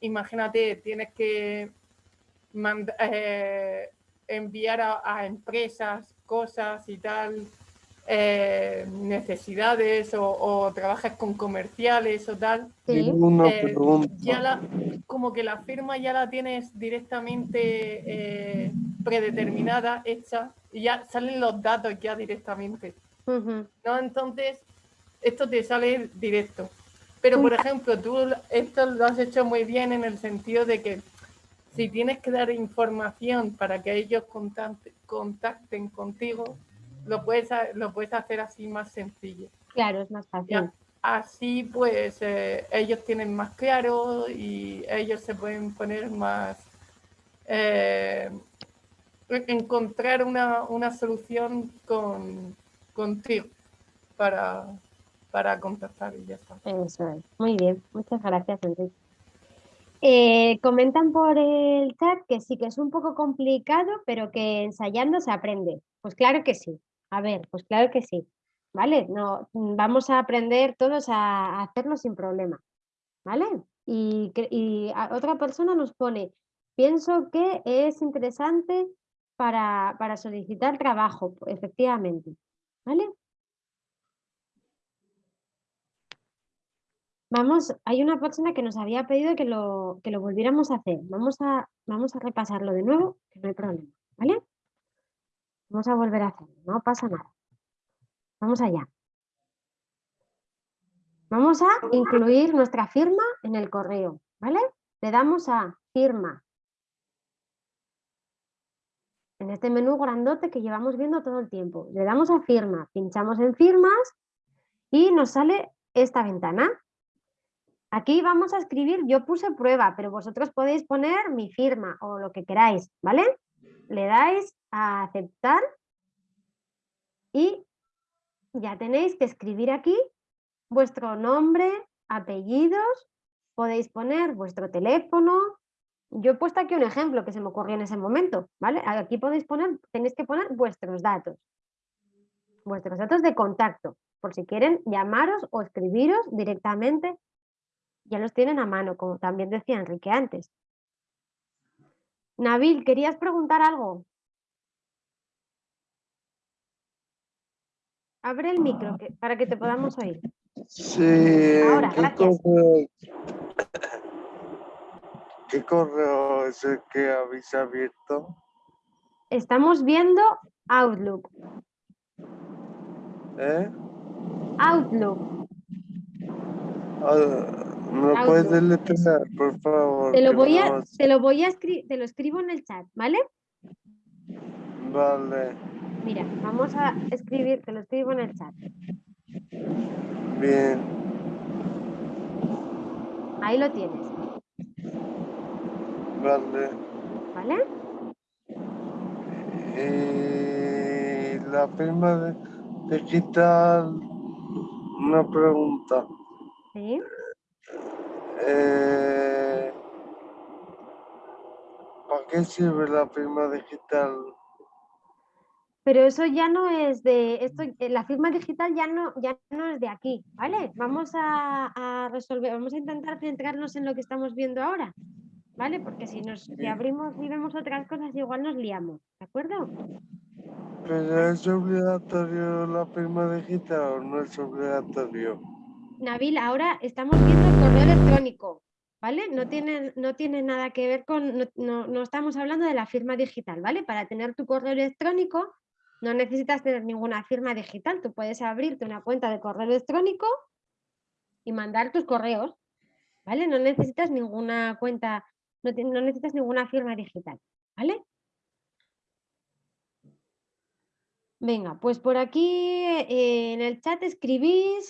imagínate, tienes que mand- eh, enviar a, a empresas cosas y tal, eh, necesidades o, o trabajas con comerciales o tal. Sí. Eh, ya la, como que la firma ya la tienes directamente eh, predeterminada, hecha, y ya salen los datos ya directamente. ¿no? Entonces, esto te sale directo. Pero, por ejemplo, tú esto lo has hecho muy bien en el sentido de que si tienes que dar información para que ellos contacte- contacten contigo, lo puedes, lo puedes hacer así más sencillo. Claro, es más fácil. Ya, así pues eh, ellos tienen más claro y ellos se pueden poner más... eh, encontrar una, una solución con, contigo para, para contactar y ya está. Eso es. Muy bien, muchas gracias, Enrique. Eh, comentan por el chat que sí que es un poco complicado, pero que ensayando se aprende. Pues claro que sí. A ver, pues claro que sí. ¿Vale? No, vamos a aprender todos a, hacerlo sin problema. ¿Vale? Y, y otra persona nos pone, pienso que es interesante para, para solicitar trabajo, efectivamente. ¿Vale? Vamos, hay una persona que nos había pedido que lo, que lo volviéramos a hacer. Vamos a, vamos a repasarlo de nuevo, que no hay problema, ¿vale? Vamos a volver a hacerlo, no pasa nada. Vamos allá. Vamos a incluir nuestra firma en el correo, ¿vale? Le damos a firma. En este menú grandote que llevamos viendo todo el tiempo. Le damos a firma, pinchamos en firmas y nos sale esta ventana. Aquí vamos a escribir, yo puse prueba, pero vosotros podéis poner mi firma o lo que queráis, ¿vale? Le dais a aceptar y ya tenéis que escribir aquí vuestro nombre, apellidos, podéis poner vuestro teléfono. Yo he puesto aquí un ejemplo que se me ocurrió en ese momento, ¿vale? Aquí podéis poner, tenéis que poner vuestros datos, vuestros datos de contacto, por si quieren llamaros o escribiros directamente ya los tienen a mano, como también decía Enrique antes. Nabil, ¿querías preguntar algo? Abre el micro que- para que te podamos oír. Sí, Ahora, ¿qué gracias. correo, ¿qué correo es el que habéis abierto? Estamos viendo Outlook. ¿Eh? Outlook. Ah, ¿Me lo puedes deletrear, por favor? Te lo voy no a, te lo voy a escribir, te lo escribo en el chat, ¿vale? Vale, Mira, vamos a escribir, te lo escribo en el chat. bien. Ahí lo tienes, Vale. ¿vale? Y la firma de, digital, una pregunta. Sí. Eh, ¿Para qué sirve la firma digital? Pero eso ya no es de esto, eh, la firma digital ya no, ya no es de aquí, ¿vale? Vamos a, a resolver, vamos a intentar centrarnos en lo que estamos viendo ahora, ¿vale? Porque si nos si abrimos y vemos otras cosas, igual nos liamos, ¿de acuerdo? ¿Pero es obligatorio la firma digital o no es obligatorio? Nabil, ahora estamos viendo el correo electrónico, ¿vale? No tiene, no tiene nada que ver con, no, no- no estamos hablando de la firma digital, ¿vale? Para tener tu correo electrónico no necesitas tener ninguna firma digital, tú puedes abrirte una cuenta de correo electrónico y mandar tus correos, ¿vale? No necesitas ninguna cuenta, no, ti- no necesitas ninguna firma digital, ¿vale? Venga, pues por aquí eh, en el chat escribís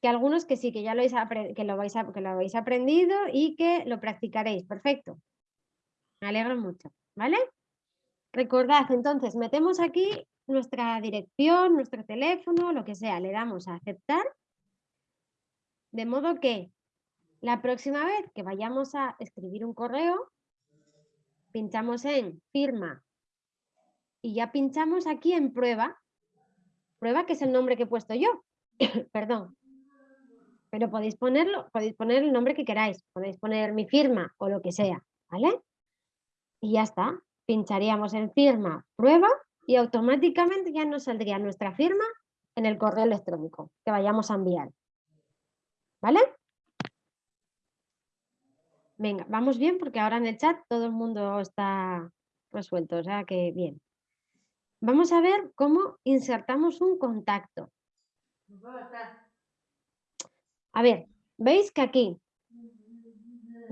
que algunos que sí, que ya lo, que lo, vais que lo habéis aprendido y que lo practicaréis. Perfecto. Me alegro mucho, ¿vale? Recordad, entonces, metemos aquí nuestra dirección, nuestro teléfono, lo que sea, le damos a aceptar. De modo que la próxima vez que vayamos a escribir un correo, pinchamos en firma y ya pinchamos aquí en prueba. Prueba que es el nombre que he puesto yo. <coughs> Perdón. Pero podéis ponerlo, podéis poner el nombre que queráis. Podéis poner mi firma o lo que sea, ¿vale? Y ya está. Pincharíamos en firma, prueba y automáticamente ya nos saldría nuestra firma en el correo electrónico que vayamos a enviar. ¿Vale? Venga, vamos bien porque ahora en el chat todo el mundo está resuelto, o sea que bien. Vamos a ver cómo insertamos un contacto. A ver, veis que aquí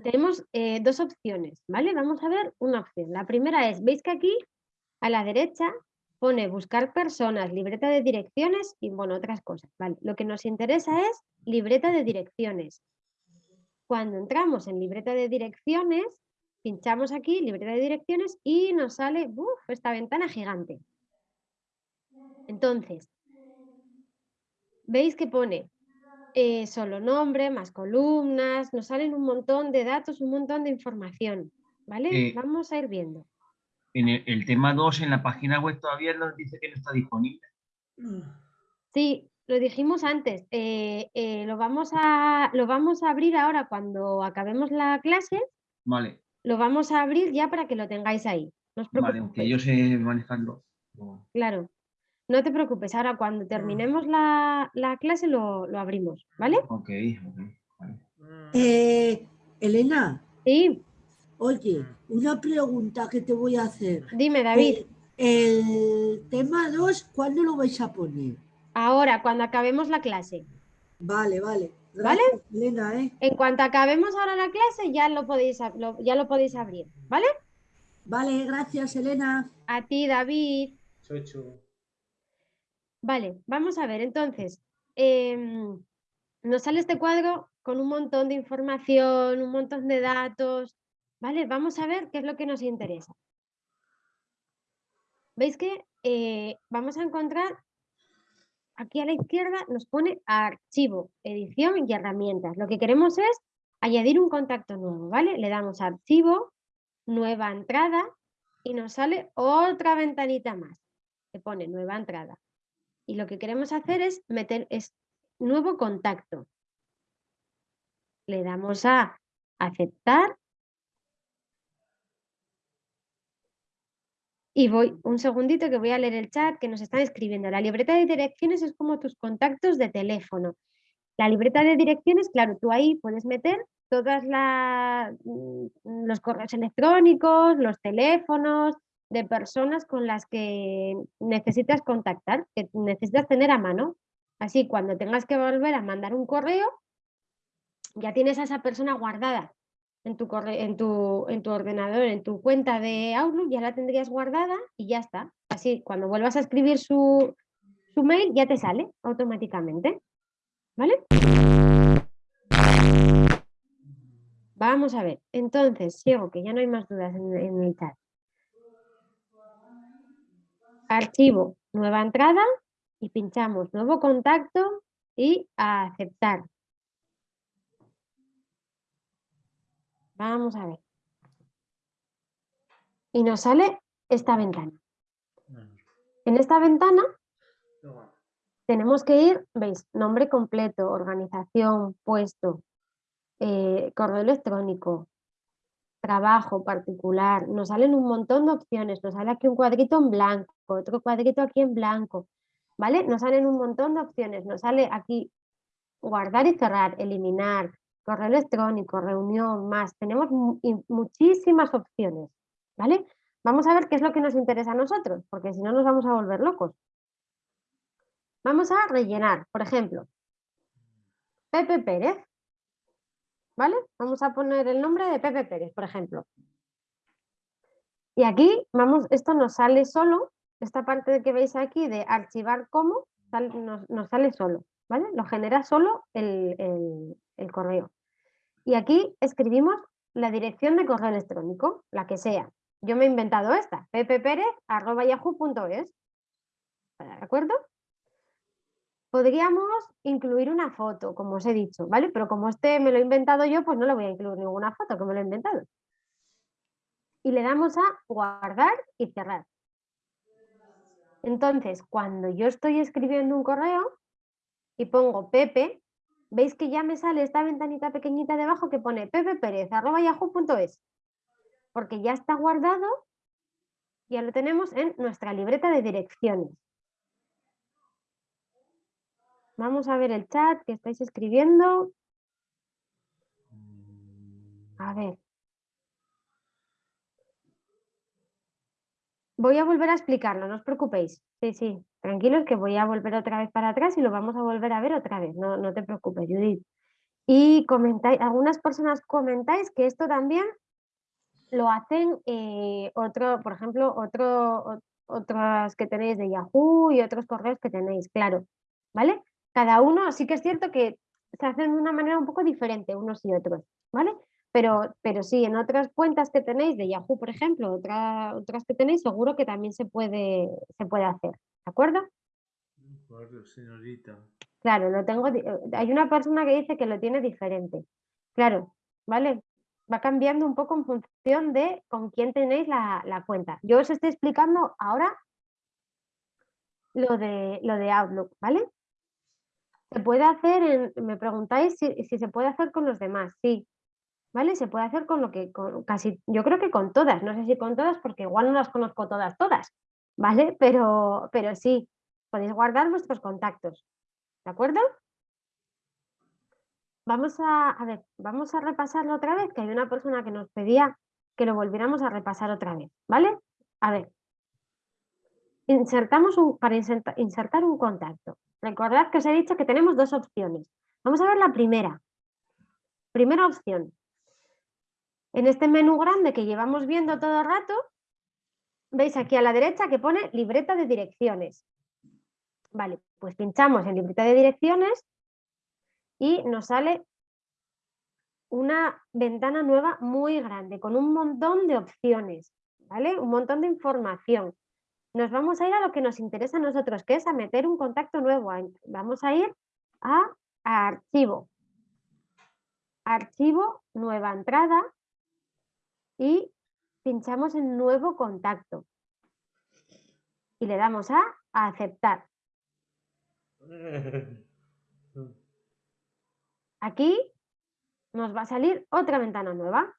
tenemos eh, dos opciones, ¿vale? Vamos a ver una opción. La primera es, veis que aquí a la derecha pone buscar personas, libreta de direcciones y bueno, otras cosas, ¿vale? Lo que nos interesa es libreta de direcciones. Cuando entramos en libreta de direcciones, pinchamos aquí, libreta de direcciones, y nos sale uf, esta ventana gigante. Entonces, veis que pone eh, solo nombre, más columnas, nos salen un montón de datos, un montón de información, ¿vale? Eh, Vamos a ir viendo. En el, el tema 2, en la página web todavía nos dice que no está disponible. Sí, lo dijimos antes, eh, eh, lo, vamos a, lo vamos a abrir ahora cuando acabemos la clase, Vale, lo vamos a abrir ya para que lo tengáis ahí. No os vale, preocupéis. aunque yo sé manejarlo. Claro, no te preocupes, ahora cuando terminemos la, la clase lo, lo abrimos, ¿vale? Ok, ok. vale. Eh, Elena, Sí, oye, una pregunta que te voy a hacer. dime David. Eh, el tema 2, ¿cuándo lo vais a poner? Ahora, cuando acabemos la clase. Vale, vale. ¿Vale? Elena, ¿eh? En cuanto acabemos ahora la clase, ya lo podéis, lo- ya lo podéis abrir, ¿vale? Vale, gracias, Elena. A ti, David. Chocho. Vale, vamos a ver, entonces, em, nos sale este cuadro con un montón de información, un montón de datos, ¿vale? Vamos a ver qué es lo que nos interesa. ¿Veis que eh, vamos a encontrar aquí a la izquierda nos pone archivo, edición y herramientas. Lo que queremos es añadir un contacto nuevo, ¿vale? Le damos archivo, nueva entrada y nos sale otra ventanita más que pone nueva entrada. Y lo que queremos hacer es meter es nuevo contacto. Le damos a aceptar. Y voy un segundito que voy a leer el chat que nos están escribiendo. La libreta de direcciones es como tus contactos de teléfono. La libreta de direcciones, claro, tú ahí puedes meter todas las mm, los correos electrónicos, los teléfonos de personas con las que necesitas contactar, que necesitas tener a mano. Así, cuando tengas que volver a mandar un correo, ya tienes a esa persona guardada en tu, en tu, en tu ordenador, en tu cuenta de Outlook, ya la tendrías guardada y ya está. Así, cuando vuelvas a escribir su, su mail, ya te sale automáticamente. ¿Vale? Vamos a ver. Entonces, sigo, que ya no hay más dudas en, en el chat. Archivo, nueva entrada y pinchamos nuevo contacto y a aceptar. Vamos a ver. Y nos sale esta ventana. En esta ventana tenemos que ir, veis, nombre completo, organización, puesto, eh, correo electrónico, trabajo particular, nos salen un montón de opciones, nos sale aquí un cuadrito en blanco, otro cuadrito aquí en blanco, ¿vale? Nos salen un montón de opciones, nos sale aquí guardar y cerrar, eliminar, correo electrónico, reunión, más, tenemos muchísimas opciones, ¿vale? Vamos a ver qué es lo que nos interesa a nosotros, porque si no nos vamos a volver locos. Vamos a rellenar, por ejemplo, Pepe Pérez, ¿vale? Vamos a poner el nombre de Pepe Pérez, por ejemplo. Y aquí, vamos, esto nos sale solo, esta parte que veis aquí de archivar como, nos, nos sale solo, ¿vale? Lo genera solo el, el- correo. Y aquí escribimos la dirección de correo electrónico, la que sea. Yo me he inventado esta, pppérez.yahoo.es. ¿De acuerdo? Podríamos incluir una foto, como os he dicho, ¿vale? Pero como este me lo he inventado yo, pues no le voy a incluir ninguna foto, que me lo he inventado. Y le damos a guardar y cerrar. Entonces, cuando yo estoy escribiendo un correo y pongo Pepe, veis que ya me sale esta ventanita pequeñita debajo que pone pepeperez.yahoo.es. Porque ya está guardado, ya lo tenemos en nuestra libreta de direcciones. Vamos a ver el chat que estáis escribiendo. A ver. voy a volver a explicarlo, no os preocupéis. Sí, sí, tranquilos que voy a volver otra vez para atrás y lo vamos a volver a ver otra vez. No, no te preocupes, Judith. Y comentáis, algunas personas comentáis que esto también lo hacen eh, otro, por ejemplo, otro, otras que tenéis de Yahoo y otros correos que tenéis, claro, ¿vale? Cada uno, sí que es cierto que se hacen de una manera un poco diferente unos y otros, ¿vale? Pero, pero sí, en otras cuentas que tenéis de Yahoo, por ejemplo, otra- otras que tenéis, seguro que también se puede, se puede hacer, ¿de acuerdo? Claro, señorita. Claro, lo tengo. Hay una persona que dice que lo tiene diferente. Claro, ¿vale? Va cambiando un poco en función de con quién tenéis la, la cuenta. Yo os estoy explicando ahora lo de, lo de Outlook, ¿vale? Se puede hacer, en- me preguntáis si, si se puede hacer con los demás, sí. ¿Vale? Se puede hacer con lo que, con casi, yo creo que con todas, no sé si con todas porque igual no las conozco todas, todas, ¿vale? Pero, pero sí, podéis guardar vuestros contactos, ¿de acuerdo? Vamos a, a ver, vamos a repasarlo otra vez, que hay una persona que nos pedía que lo volviéramos a repasar otra vez, ¿vale? A ver. Insertamos un, para inserta- insertar un contacto. Recordad que os he dicho que tenemos dos opciones. Vamos a ver la primera. Primera opción. En este menú grande que llevamos viendo todo el rato, veis aquí a la derecha que pone libreta de direcciones. Vale, pues pinchamos en libreta de direcciones y nos sale una ventana nueva muy grande con un montón de opciones, ¿vale? Un montón de información. Nos vamos a ir a lo que nos interesa a nosotros, que es a meter un contacto nuevo. Vamos a ir a, archivo. Archivo, nueva entrada y pinchamos en nuevo contacto. Y le damos a aceptar. Aquí nos va a salir otra ventana nueva.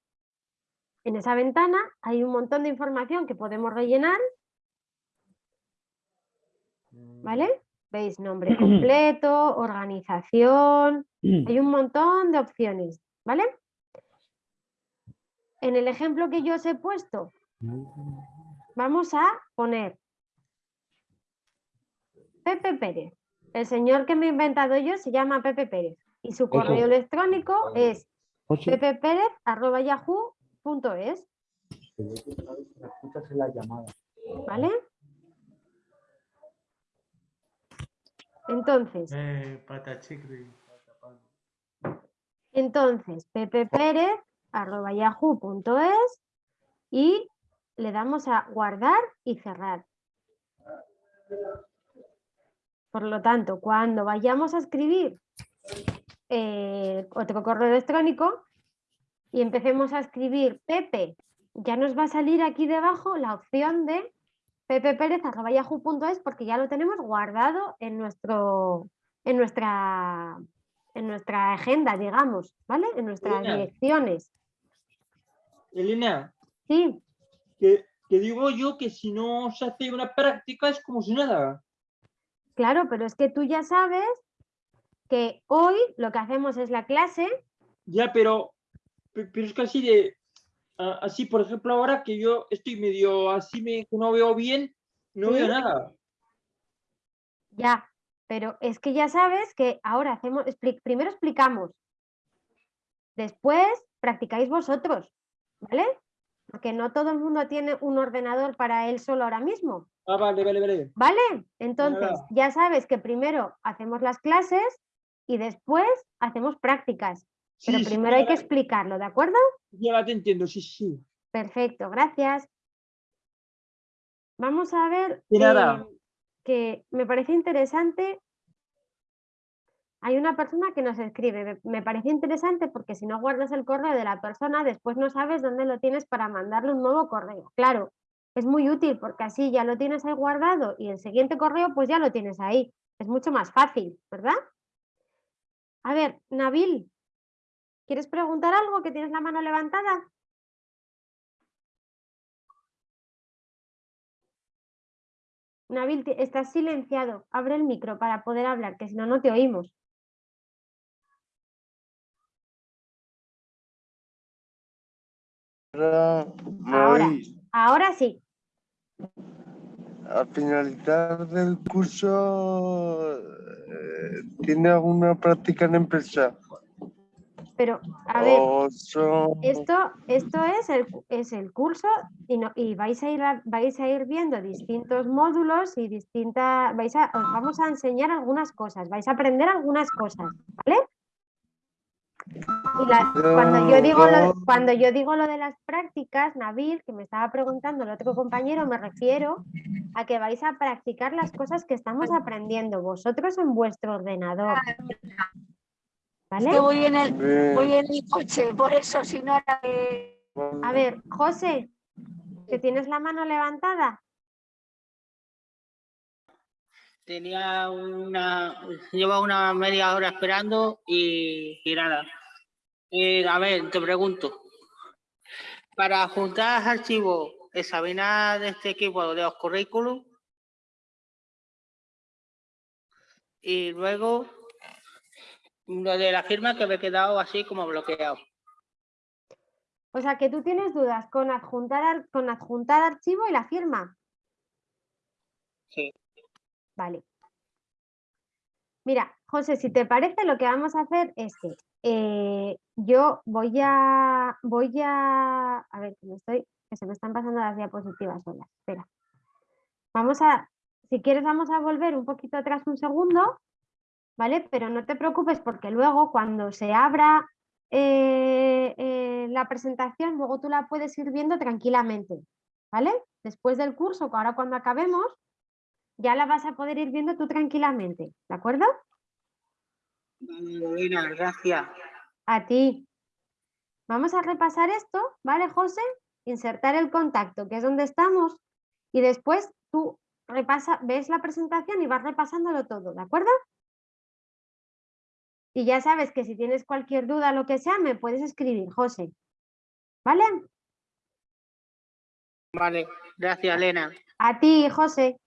En esa ventana hay un montón de información que podemos rellenar. ¿Vale? ¿Veis? Nombre <clears throat> completo, organización, <clears throat> hay un montón de opciones. ¿Vale? En el ejemplo que yo os he puesto, vamos a poner Pepe Pérez. El señor que me he inventado yo se llama Pepe Pérez y su correo electrónico es pepepérez.yahoo.es. ¿Vale? Entonces, Eh, entonces y le damos a guardar y cerrar. Por lo tanto, cuando vayamos a escribir eh, otro correo electrónico y empecemos a escribir Pepe, ya nos va a salir aquí debajo la opción de pepeperez.yahoo.es porque ya lo tenemos guardado en, nuestro, en, nuestra, en nuestra agenda, digamos, ¿vale? En nuestras Elena. direcciones. Elena, Sí, que, que digo yo que si no se hace una práctica es como si nada. claro, pero es que tú ya sabes que hoy lo que hacemos es la clase, Ya, pero, pe- pero es así de, a- así por ejemplo ahora que yo estoy medio así, me, no veo bien, no veo nada. ya, pero es que ya sabes que ahora hacemos, primero explicamos, después practicáis vosotros, ¿vale? Porque no todo el mundo tiene un ordenador para él solo ahora mismo. Ah, vale, vale, vale. ¿Vale? Entonces, ya sabes que primero hacemos las clases y después hacemos prácticas. Pero sí, primero hay que explicarlo, ¿de acuerdo? Ya te entiendo, sí, sí. Perfecto, gracias. Vamos a ver eh, que me parece interesante. Hay una persona que nos escribe, me parece interesante porque si no guardas el correo de la persona, después no sabes dónde lo tienes para mandarle un nuevo correo. Claro, es muy útil porque así ya lo tienes ahí guardado y el siguiente correo pues ya lo tienes ahí. Es mucho más fácil, ¿verdad? A ver, Nabil, ¿quieres preguntar algo que tienes la mano levantada? Nabil, estás silenciado. Abre el micro para poder hablar, que si no, no te oímos. Ahora, ahora sí. al finalizar del curso, eh, ¿tiene alguna práctica en empresa? Pero, a ver, ¿O son- esto, esto es, el, es el curso y, no, y vais, a ir, a- vais a ir viendo distintos módulos y distintas, vais a, os vamos a enseñar algunas cosas, vais a aprender algunas cosas, ¿vale? Y la- cuando, yo digo lo, cuando yo digo lo de las prácticas, Nabil, que me estaba preguntando el otro compañero, me refiero a que vais a practicar las cosas que estamos aprendiendo vosotros en vuestro ordenador. ¿Vale? Es que voy en el, voy en el coche, por eso, si no era que- A ver, José, que tienes la mano levantada. Tenía una, lleva una media hora esperando y, y nada. Eh, a ver, te pregunto. Para juntar archivos, examinar de este equipo de los currículum y luego lo de la firma que me he quedado así como bloqueado. O sea, que tú tienes dudas con adjuntar, ar- con adjuntar archivo y la firma. Sí. Vale. Mira, José, si te parece, lo que vamos a hacer es que eh, yo voy a, voy a, a ver, que me estoy, que se me están pasando las diapositivas solas. Espera. Vamos a, si quieres, vamos a volver un poquito atrás un segundo, ¿vale? Pero no te preocupes porque luego cuando se abra eh, eh, la presentación, luego tú la puedes ir viendo tranquilamente, ¿vale? Después del curso, que ahora cuando acabemos, ya la vas a poder ir viendo tú tranquilamente, ¿de acuerdo? Lorena, gracias. A ti. Vamos a repasar esto, ¿vale, José? Insertar el contacto, que es donde estamos, y después tú repasa, ves la presentación y vas repasándolo todo, ¿de acuerdo? Y ya sabes que si tienes cualquier duda, lo que sea, me puedes escribir, José. ¿Vale? Vale, gracias, Elena. A ti, José.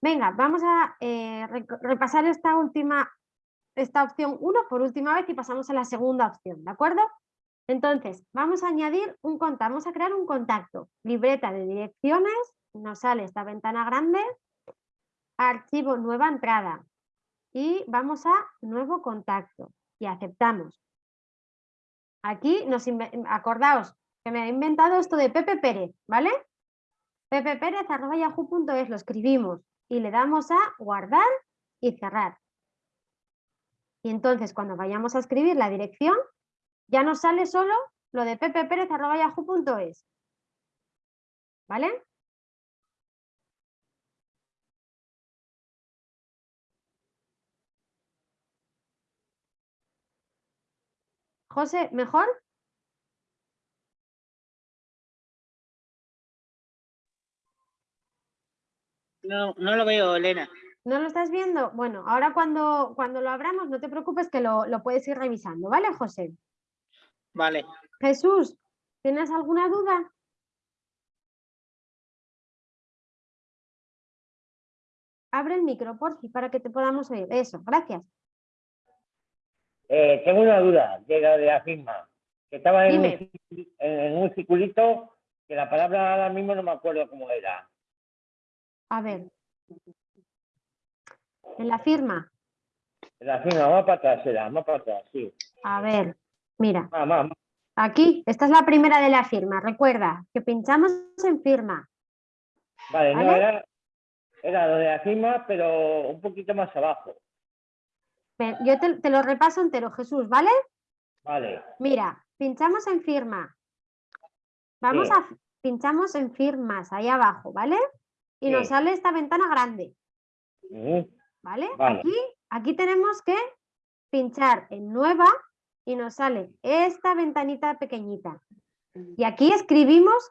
Venga, vamos a eh, repasar esta última, esta opción 1 por última vez y pasamos a la segunda opción, ¿de acuerdo? Entonces, vamos a añadir un contacto, vamos a crear un contacto. Libreta de direcciones, nos sale esta ventana grande, archivo nueva entrada y vamos a nuevo contacto y aceptamos. Aquí nos inve- acordaos que me he inventado esto de Pepe Pérez, ¿vale? pppérez.yahoo.es, lo escribimos y le damos a guardar y cerrar. Y entonces cuando vayamos a escribir la dirección, ya nos sale solo lo de pppérez.yahoo.es. ¿Vale? José, ¿mejor? No, no lo veo, Elena. ¿No lo estás viendo? Bueno, ahora cuando, cuando lo abramos, no te preocupes que lo, lo puedes ir revisando, ¿vale, José? Vale. Jesús, ¿tienes alguna duda? Abre el micro, por para que te podamos oír. Eso, gracias. Eh, tengo una duda de la de la firma. Que estaba en un, en circulito que la palabra ahora mismo no me acuerdo cómo era. A ver. En la firma. La firma, más para atrás era, más para atrás, sí. A ver, mira. Más, más. Aquí, esta es la primera de la firma. Recuerda que pinchamos en firma. Vale, no, era, era lo de la firma, pero un poquito más abajo. Yo te, te lo repaso entero, Jesús, ¿vale? Vale, Mira, pinchamos en firma. Vamos Sí. a pinchamos en firmas ahí abajo, ¿vale? Y nos sale esta ventana grande, ¿vale? Vale. Aquí, aquí tenemos que pinchar en nueva y nos sale esta ventanita pequeñita. Y aquí escribimos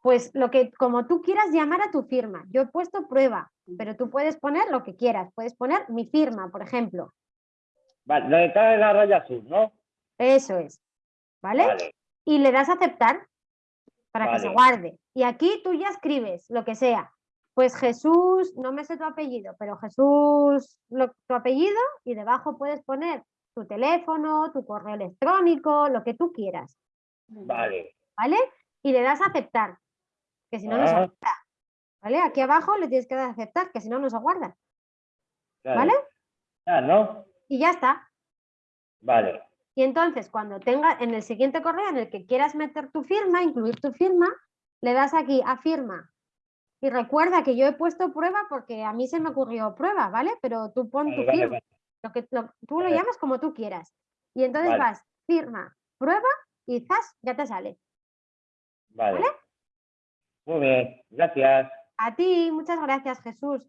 pues lo que como tú quieras llamar a tu firma. Yo he puesto prueba, pero tú puedes poner lo que quieras. Puedes poner mi firma, por ejemplo. Vale, cada la raya azul, ¿no? Eso es. ¿Vale? Vale. Y le das a aceptar para que se guarde. Y aquí tú ya escribes lo que sea. Pues Jesús, no me sé tu apellido, pero Jesús, lo- tu apellido, y debajo puedes poner tu teléfono, tu correo electrónico, lo que tú quieras. Vale. ¿Vale? Y le das a aceptar. Que si no, no se Ah. acepta. ¿Vale? Aquí abajo le tienes que dar a aceptar, que si no, no se guarda. Claro. ¿Vale? Ah, ¿no? Y ya está. Vale. Y entonces, cuando tenga en el siguiente correo en el que quieras meter tu firma, incluir tu firma, le das aquí a firma. Y recuerda que yo he puesto prueba porque a mí se me ocurrió prueba, ¿vale? Pero tú pon tu Vale, firma. vale. Lo que, lo- tú lo llamas como tú quieras. Y entonces vas, firma, prueba y zas, ya te sale. Vale. Muy bien, gracias. A ti, muchas gracias, Jesús.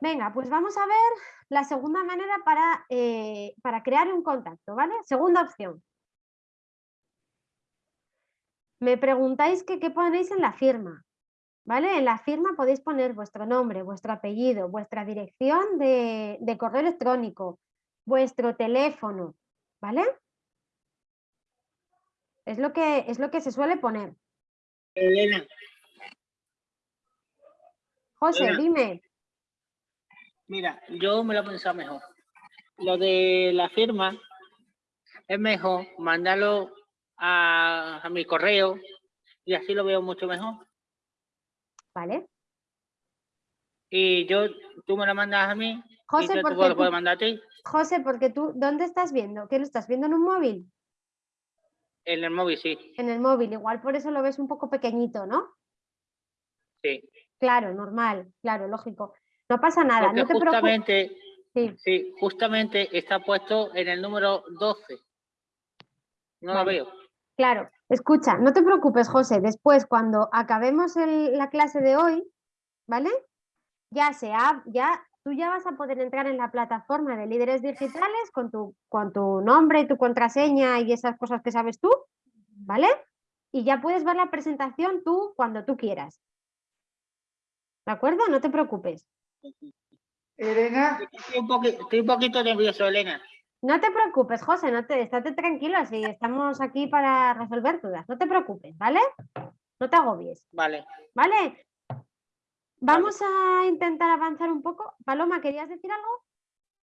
Venga, pues vamos a ver la segunda manera para, eh, para crear un contacto, ¿vale? Segunda opción. Me preguntáis que qué ponéis en la firma, ¿vale? En la firma podéis poner vuestro nombre, vuestro apellido, vuestra dirección de, de correo electrónico, vuestro teléfono, ¿vale? Es lo que, es lo que se suele poner. Elena, José, Elena. dime. Mira, yo me lo he pensado mejor. Lo de la firma es mejor mandarlo a, a mi correo y así lo veo mucho mejor. ¿Vale? Y yo, tú me lo mandas a mí José, y yo te porque puedo, tú- puedo mandar a ti José, porque tú, ¿dónde estás viendo? ¿Qué lo estás viendo en un móvil? en el móvil, sí, En el móvil, igual por eso lo ves un poco pequeñito, ¿no? sí. Claro, normal, claro, lógico. No pasa nada, Porque no te preocupes. justamente, Sí. sí, justamente está puesto en el número 12. No lo veo. Claro, escucha, no te preocupes, José. Después, cuando acabemos el- la clase de hoy, ¿vale? Ya sea, ya tú ya vas a poder entrar en la plataforma de líderes digitales con tu, con tu nombre y tu contraseña y esas cosas que sabes tú, ¿vale? Y ya puedes ver la presentación tú cuando tú quieras. ¿De acuerdo? No te preocupes. Elena, Estoy un, poqui- estoy un poquito nervioso, Elena. No te preocupes, José, no te, estate tranquilo, si estamos aquí para resolver dudas. No te preocupes, ¿vale? No te agobies, Vale. ¿vale? Vamos a intentar avanzar un poco. Paloma, ¿querías decir algo?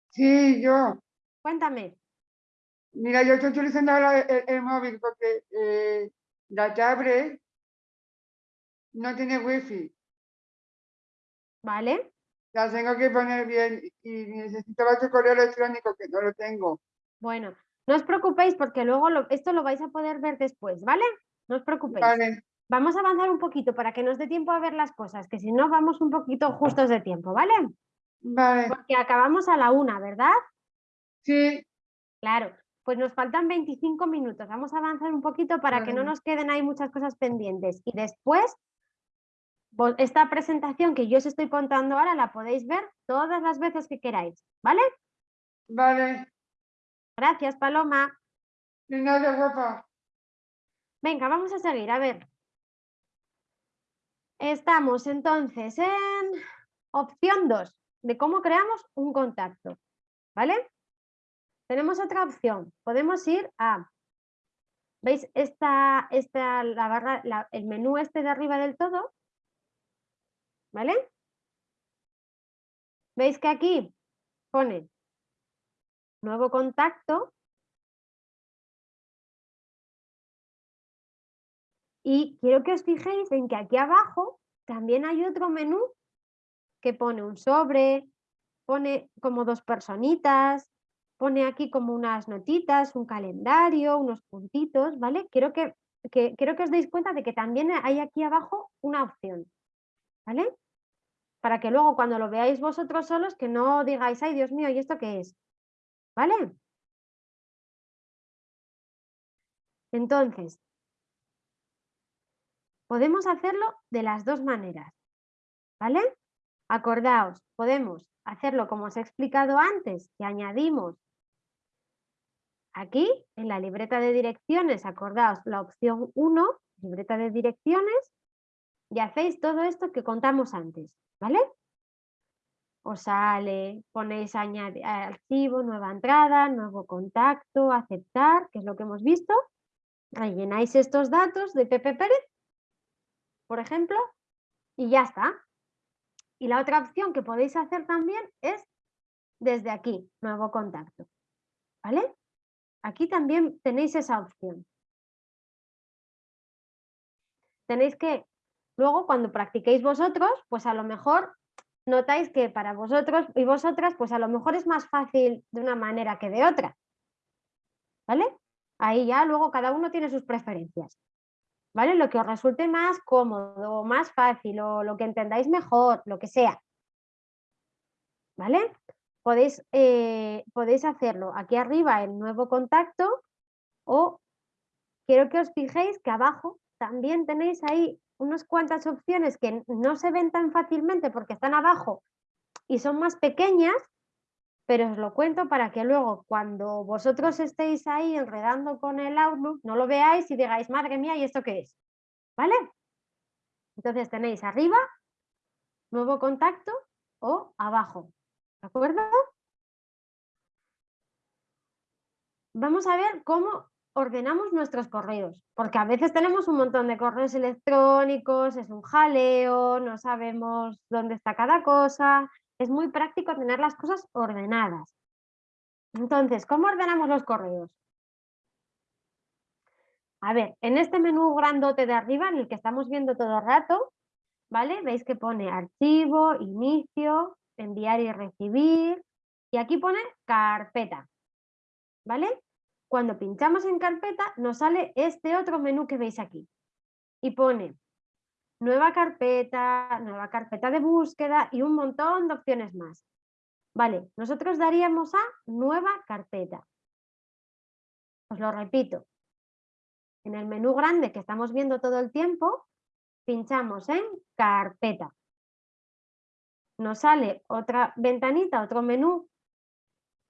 sí, yo. Cuéntame. Mira, yo estoy utilizando ahora el, el móvil porque eh, la tablet no tiene wifi. ¿Vale? La tengo que poner bien y necesitaba tu correo electrónico que no lo tengo. Bueno, no os preocupéis porque luego lo- esto lo vais a poder ver después, ¿vale? No os preocupéis. Vale, Vamos a avanzar un poquito para que nos dé tiempo a ver las cosas, que si no vamos un poquito justos de tiempo, ¿vale? vale, Porque acabamos a la una, ¿verdad? sí, Claro, pues nos faltan 25 minutos. Vamos a avanzar un poquito para que no nos queden ahí muchas cosas pendientes. Y después, esta presentación que yo os estoy contando ahora la podéis ver todas las veces que queráis, ¿vale? vale. Gracias, Paloma. De nada, guapa. Venga, vamos a seguir. A ver. Estamos entonces en opción 2, de cómo creamos un contacto, ¿vale? Tenemos otra opción. Podemos ir a, ¿veis esta, esta la barra, la- el menú este de arriba del todo? ¿Vale? ¿Veis que aquí pone nuevo contacto Y quiero que os fijéis en que aquí abajo también hay otro menú que pone un sobre, pone como dos personitas, pone aquí como unas notitas, un calendario, unos puntitos, ¿vale? Quiero que, quiero que os deis cuenta de que también hay aquí abajo una opción, ¿vale? Para que luego cuando lo veáis vosotros solos que no digáis, ay Dios mío, ¿y esto qué es? ¿Vale? Entonces, podemos hacerlo de las dos maneras, ¿vale? Acordaos, podemos hacerlo como os he explicado antes, que añadimos aquí en la libreta de direcciones, acordaos la opción 1, libreta de direcciones, y hacéis todo esto que contamos antes, ¿vale? Os sale, ponéis añade- archivo, nueva entrada, nuevo contacto, aceptar, que es lo que hemos visto, rellenáis estos datos de Pepe Pérez por ejemplo, y ya está. Y la otra opción que podéis hacer también es desde aquí, nuevo contacto. ¿Vale? Aquí también tenéis esa opción. Tenéis que Luego, cuando practiquéis vosotros, pues a lo mejor notáis que para vosotros y vosotras, pues a lo mejor es más fácil de una manera que de otra. ¿Vale? Ahí ya luego cada uno tiene sus preferencias. ¿Vale? Lo que os resulte más cómodo, más fácil, o lo que entendáis mejor, lo que sea. ¿Vale? Podéis, eh, podéis hacerlo aquí arriba en nuevo contacto o quiero que os fijéis que abajo también tenéis ahí unas cuantas opciones que no se ven tan fácilmente porque están abajo y son más pequeñas, pero os lo cuento para que luego cuando vosotros estéis ahí enredando con el Outlook, no lo veáis y digáis, madre mía, ¿y esto qué es? ¿Vale? Entonces tenéis arriba, nuevo contacto o abajo. ¿De acuerdo? Vamos a ver cómo ordenamos nuestros correos, porque a veces tenemos un montón de correos electrónicos, es un jaleo, no sabemos dónde está cada cosa, es muy práctico tener las cosas ordenadas. Entonces, ¿cómo ordenamos los correos? A ver, en este menú grandote de arriba, en el que estamos viendo todo el rato, ¿vale? Veis que pone archivo, inicio, enviar y recibir, y aquí pone carpeta, ¿vale? Cuando pinchamos en carpeta nos sale este otro menú que veis aquí y pone nueva carpeta, nueva carpeta de búsqueda y un montón de opciones más. Vale, nosotros daríamos a nueva carpeta. Os lo repito. En el menú grande que estamos viendo todo el tiempo, pinchamos en carpeta. Nos sale otra ventanita, otro menú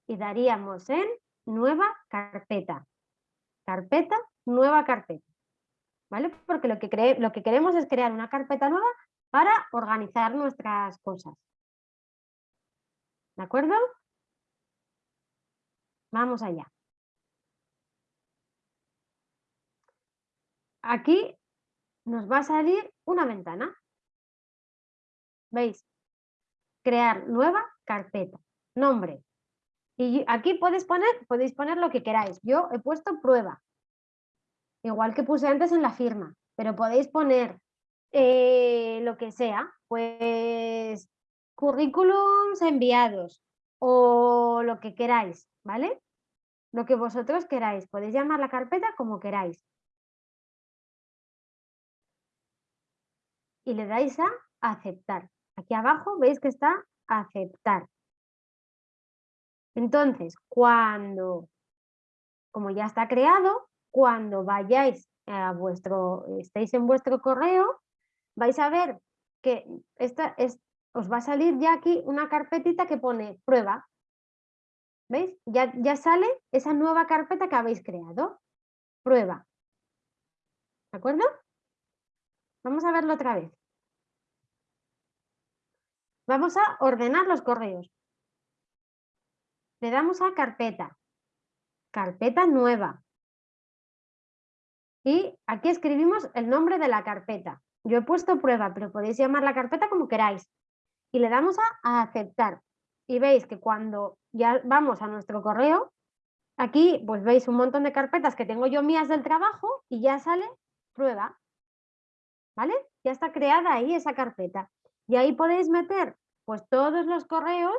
y daríamos en nueva carpeta. Carpeta, nueva carpeta. ¿vale? Porque lo que, lo que queremos es crear una carpeta nueva para organizar nuestras cosas. ¿De acuerdo? Vamos allá. Aquí nos va a salir una ventana. ¿Veis? Crear nueva carpeta. Nombre. Y aquí podéis poner, podéis poner lo que queráis. Yo he puesto prueba igual que puse antes en la firma, pero podéis poner eh, lo que sea, pues currículums enviados o lo que queráis, ¿vale? Lo que vosotros queráis, podéis llamar la carpeta como queráis. Y le dais a aceptar. Aquí abajo veis que está aceptar. Entonces, cuando, como ya está creado, cuando vayáis a vuestro, estéis en vuestro correo, vais a ver que esta es, os va a salir ya aquí una carpetita que pone prueba. ¿Veis? Ya, ya sale esa nueva carpeta que habéis creado. Prueba. ¿De acuerdo? Vamos a verlo otra vez. Vamos a ordenar los correos. Le damos a carpeta. Carpeta nueva. Y aquí escribimos el nombre de la carpeta. Yo he puesto prueba, pero podéis llamar la carpeta como queráis. Y le damos a, aceptar. Y veis que cuando ya vamos a nuestro correo, aquí pues veis un montón de carpetas que tengo yo mías del trabajo y ya sale prueba. ¿Vale? Ya está creada ahí esa carpeta. Y ahí podéis meter pues todos los correos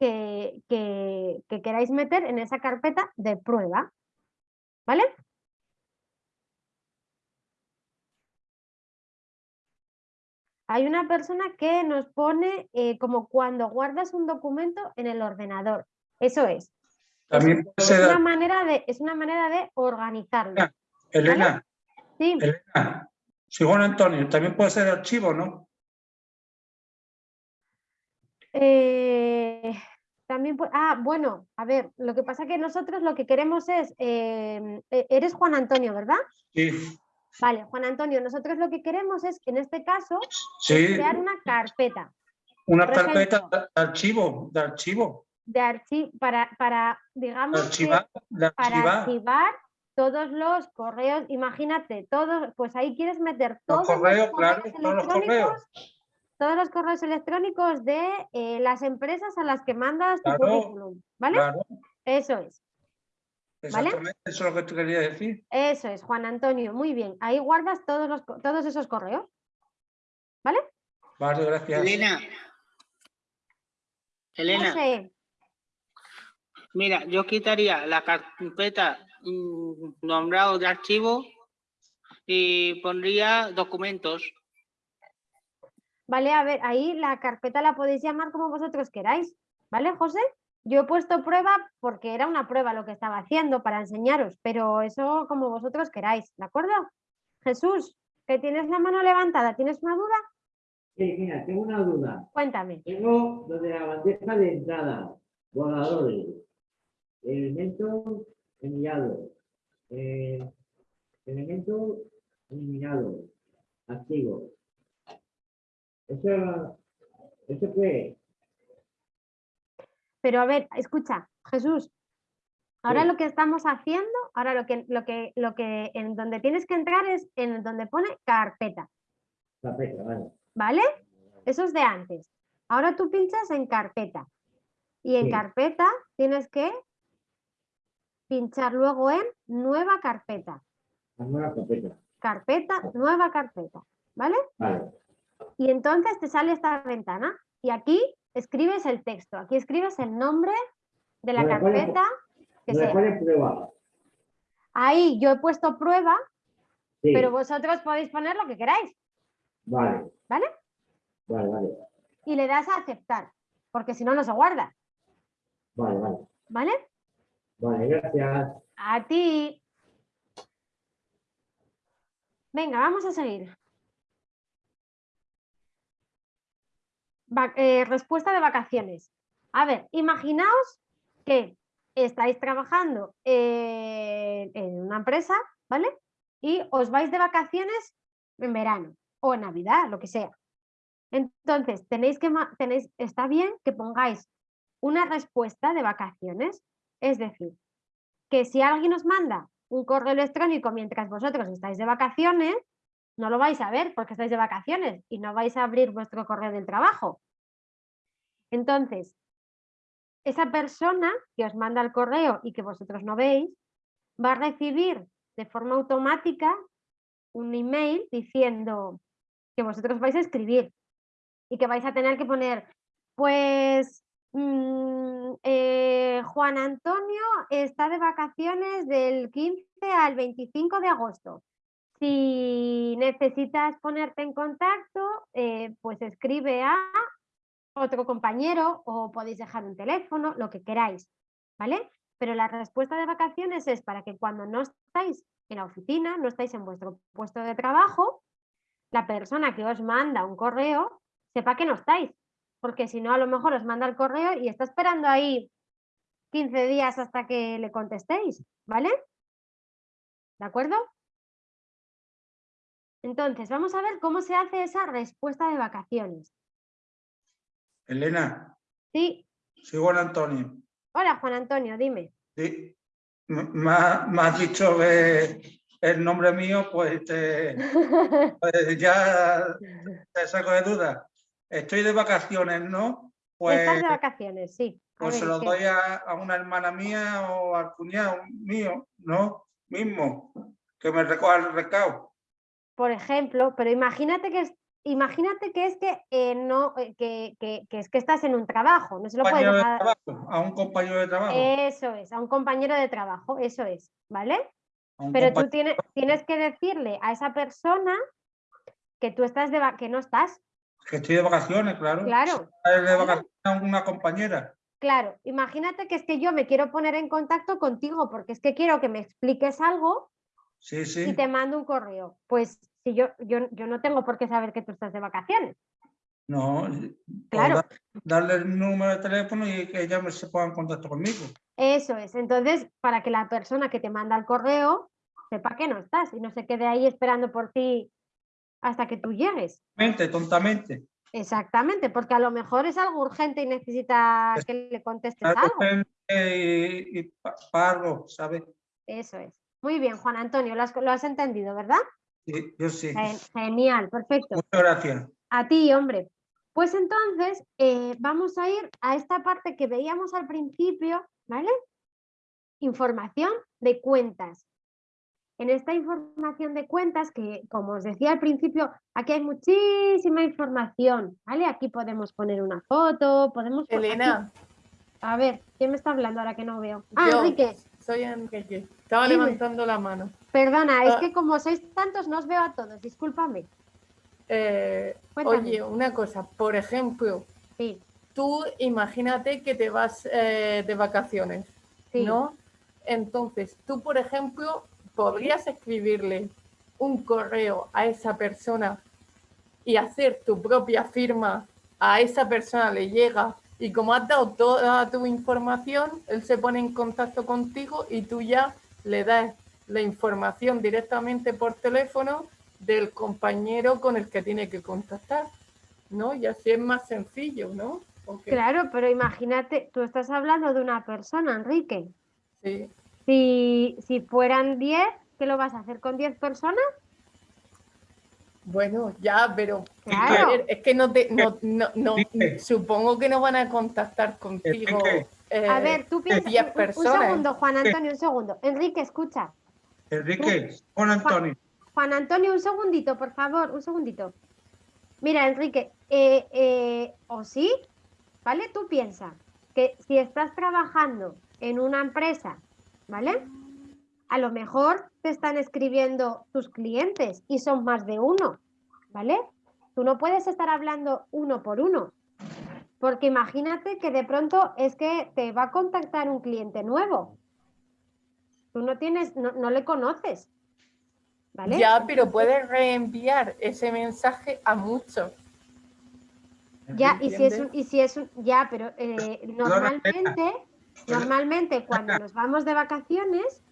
que, que queráis meter en esa carpeta de prueba. ¿Vale? Hay una persona que nos pone eh, como cuando guardas un documento en el ordenador. Eso es. También es, una manera de, es una manera de organizarlo. Elena, Sí. Elena, Sigón Antonio, también puede ser archivo, ¿no? Eh, también ah, bueno, a ver, lo que pasa que nosotros lo que queremos es, eh, eres Juan Antonio, ¿verdad? Sí. Vale, Juan Antonio, nosotros lo que queremos es, en este caso, Sí. crear una carpeta. Una Por carpeta ejemplo, de archivo, de archivo. de archivo para, para digamos, que Archivar, para archivar. todos los correos, imagínate, todos, pues ahí quieres meter Los todos correos, claro, correos todos los electrónicos, correos. Todos los correos electrónicos de eh, las empresas a las que mandas tu Claro, currículum, ¿vale? claro. Eso es. ¿Vale? Exactamente, eso es lo que te quería decir. Eso es, Juan Antonio, muy bien. Ahí guardas todos, los, todos esos correos. ¿Vale? Vale, gracias. Elena. Elena, mira, yo quitaría la carpeta mm, nombrado de archivo y pondría documentos. Vale, a ver, ahí la carpeta la podéis llamar como vosotros queráis. ¿Vale, José? Yo he puesto prueba porque era una prueba lo que estaba haciendo para enseñaros, pero eso como vosotros queráis, ¿de acuerdo? Jesús, que tienes la mano levantada, ¿tienes una duda? Sí, mira, tengo una duda. Cuéntame. Tengo lo de la bandeja de entrada, borradores, elementos enviados, eh, elementos eliminados, activos. Eso, ¿Eso qué es? Pero a ver, escucha, Jesús, ahora Sí. lo que estamos haciendo, ahora lo que, lo que, lo que, en donde tienes que entrar es en donde pone carpeta, Carpeta, vale. ¿vale? Eso es de antes. Ahora tú pinchas en carpeta y en Sí. carpeta tienes que pinchar luego en nueva carpeta, La nueva carpeta. carpeta, nueva carpeta, ¿vale? Vale. Y entonces te sale esta ventana y aquí escribes el texto, aquí escribes el nombre de la carpeta que sea. prueba. Ahí yo he puesto prueba, Sí. pero vosotros podéis poner lo que queráis, Vale, ¿vale? vale, vale. Y le das a aceptar, porque si no, no se guarda, Vale, vale. ¿vale? Vale, gracias. A ti. Venga, vamos a seguir. Eh, respuesta de vacaciones. A ver, imaginaos que estáis trabajando eh, en una empresa, ¿vale? Y os vais de vacaciones en verano o en Navidad, lo que sea. Entonces, tenéis que, tenéis, está bien que pongáis una respuesta de vacaciones. Es decir, que si alguien os manda un correo electrónico mientras vosotros estáis de vacaciones, no lo vais a ver porque estáis de vacaciones y no vais a abrir vuestro correo del trabajo. Entonces, esa persona que os manda el correo y que vosotros no veis, va a recibir de forma automática un email diciendo que vosotros vais a escribir y que vais a tener que poner, pues mm, eh, Juan Antonio está de vacaciones del 15 al 25 de agosto. Si necesitas ponerte en contacto, eh, pues escribe a otro compañero o podéis dejar un teléfono, lo que queráis, ¿vale? Pero la respuesta de vacaciones es para que cuando no estáis en la oficina, no estáis en vuestro puesto de trabajo, la persona que os manda un correo sepa que no estáis, porque si no a lo mejor os manda el correo y está esperando ahí 15 días hasta que le contestéis, ¿vale? ¿De acuerdo? Entonces, vamos a ver cómo se hace esa respuesta de vacaciones. Elena, Sí, soy Juan Antonio. hola Juan Antonio, dime. Sí, me ha- me has dicho que el nombre mío, pues, te, <laughs> pues ya te saco de duda. Estoy de vacaciones, ¿no? Pues, Estás de vacaciones, sí. A pues se lo doy a, a una hermana mía o al cuñado mío, ¿no? Mismo, que me recoja el recado. Por ejemplo, pero imagínate que es, imagínate que es que eh, no, eh, que, que- que es que estás en un trabajo, no se lo puedes dejar. trabajo, a un compañero de trabajo. Eso es, a un compañero de trabajo, eso es, ¿vale? Pero tú tienes, tienes que decirle a esa persona que tú estás de que no estás. que estoy de vacaciones, claro. Claro, de vacaciones a una compañera. claro. Imagínate que es que yo me quiero poner en contacto contigo porque es que quiero que me expliques algo Sí, y sí. te mando un correo. Pues si yo, yo, yo no tengo por qué saber que tú estás de vacaciones. No, Claro. darle el número de teléfono y que ella se ponga en contacto conmigo. Eso es. Entonces, para que la persona que te manda el correo sepa que no estás y no se quede ahí esperando por ti hasta que tú llegues. Mente, tontamente. Exactamente, porque a lo mejor es algo urgente y necesita que le contestes Algo y, y pa- para algo, ¿sabes? Eso es. Muy bien, Juan Antonio, lo has, lo has entendido, ¿verdad? Sí, yo sí. Gen- Genial, perfecto. Muchas gracias. A ti, hombre. Pues entonces eh, vamos a ir a esta parte que veíamos al principio, ¿vale? información de cuentas. En esta información de cuentas, que como os decía al principio, aquí hay muchísima información, ¿vale? Aquí podemos poner una foto, podemos... aquí- Elena, A ver, ¿quién me está hablando ahora que no veo? Ah, yo Enrique, soy Enrique. Estaba levantando la mano. perdona, es Ah. que como sois tantos no os veo a todos, discúlpame. Eh, oye, una cosa, por ejemplo, Sí, tú imagínate que te vas eh, de vacaciones, Sí. ¿no? Entonces, tú, por ejemplo, podrías escribirle un correo a esa persona y hacer tu propia firma, a esa persona le llega y como has dado toda tu información, él se pone en contacto contigo y tú ya le das la información directamente por teléfono del compañero con el que tiene que contactar, ¿no? Y así es más sencillo, ¿no? Claro, pero imagínate, tú estás hablando de una persona, Enrique. Sí. Si, si fueran 10, ¿qué lo vas a hacer con 10 personas? Bueno, ya, pero Claro. es que no te, no, no, no, supongo que no van a contactar contigo. Eh, A ver, tú piensas, 10 un- segundo, Juan Antonio, un segundo. Enrique, escucha. Enrique, Juan Antonio. Juan Antonio, un segundito, por favor, un segundito. Mira, Enrique, eh, eh, o sí, ¿vale? Tú piensa que si estás trabajando en una empresa, ¿vale? A lo mejor te están escribiendo tus clientes y son más de uno, ¿vale? Tú no puedes estar hablando uno por uno, porque imagínate que de pronto es que te va a contactar un cliente nuevo. Tú no tienes, no, no le conoces, ¿vale? Ya, pero puedes reenviar ese mensaje a muchos. Ya, y si es un, y si es un, ya, pero eh, normalmente, normalmente cuando nos vamos de vacaciones,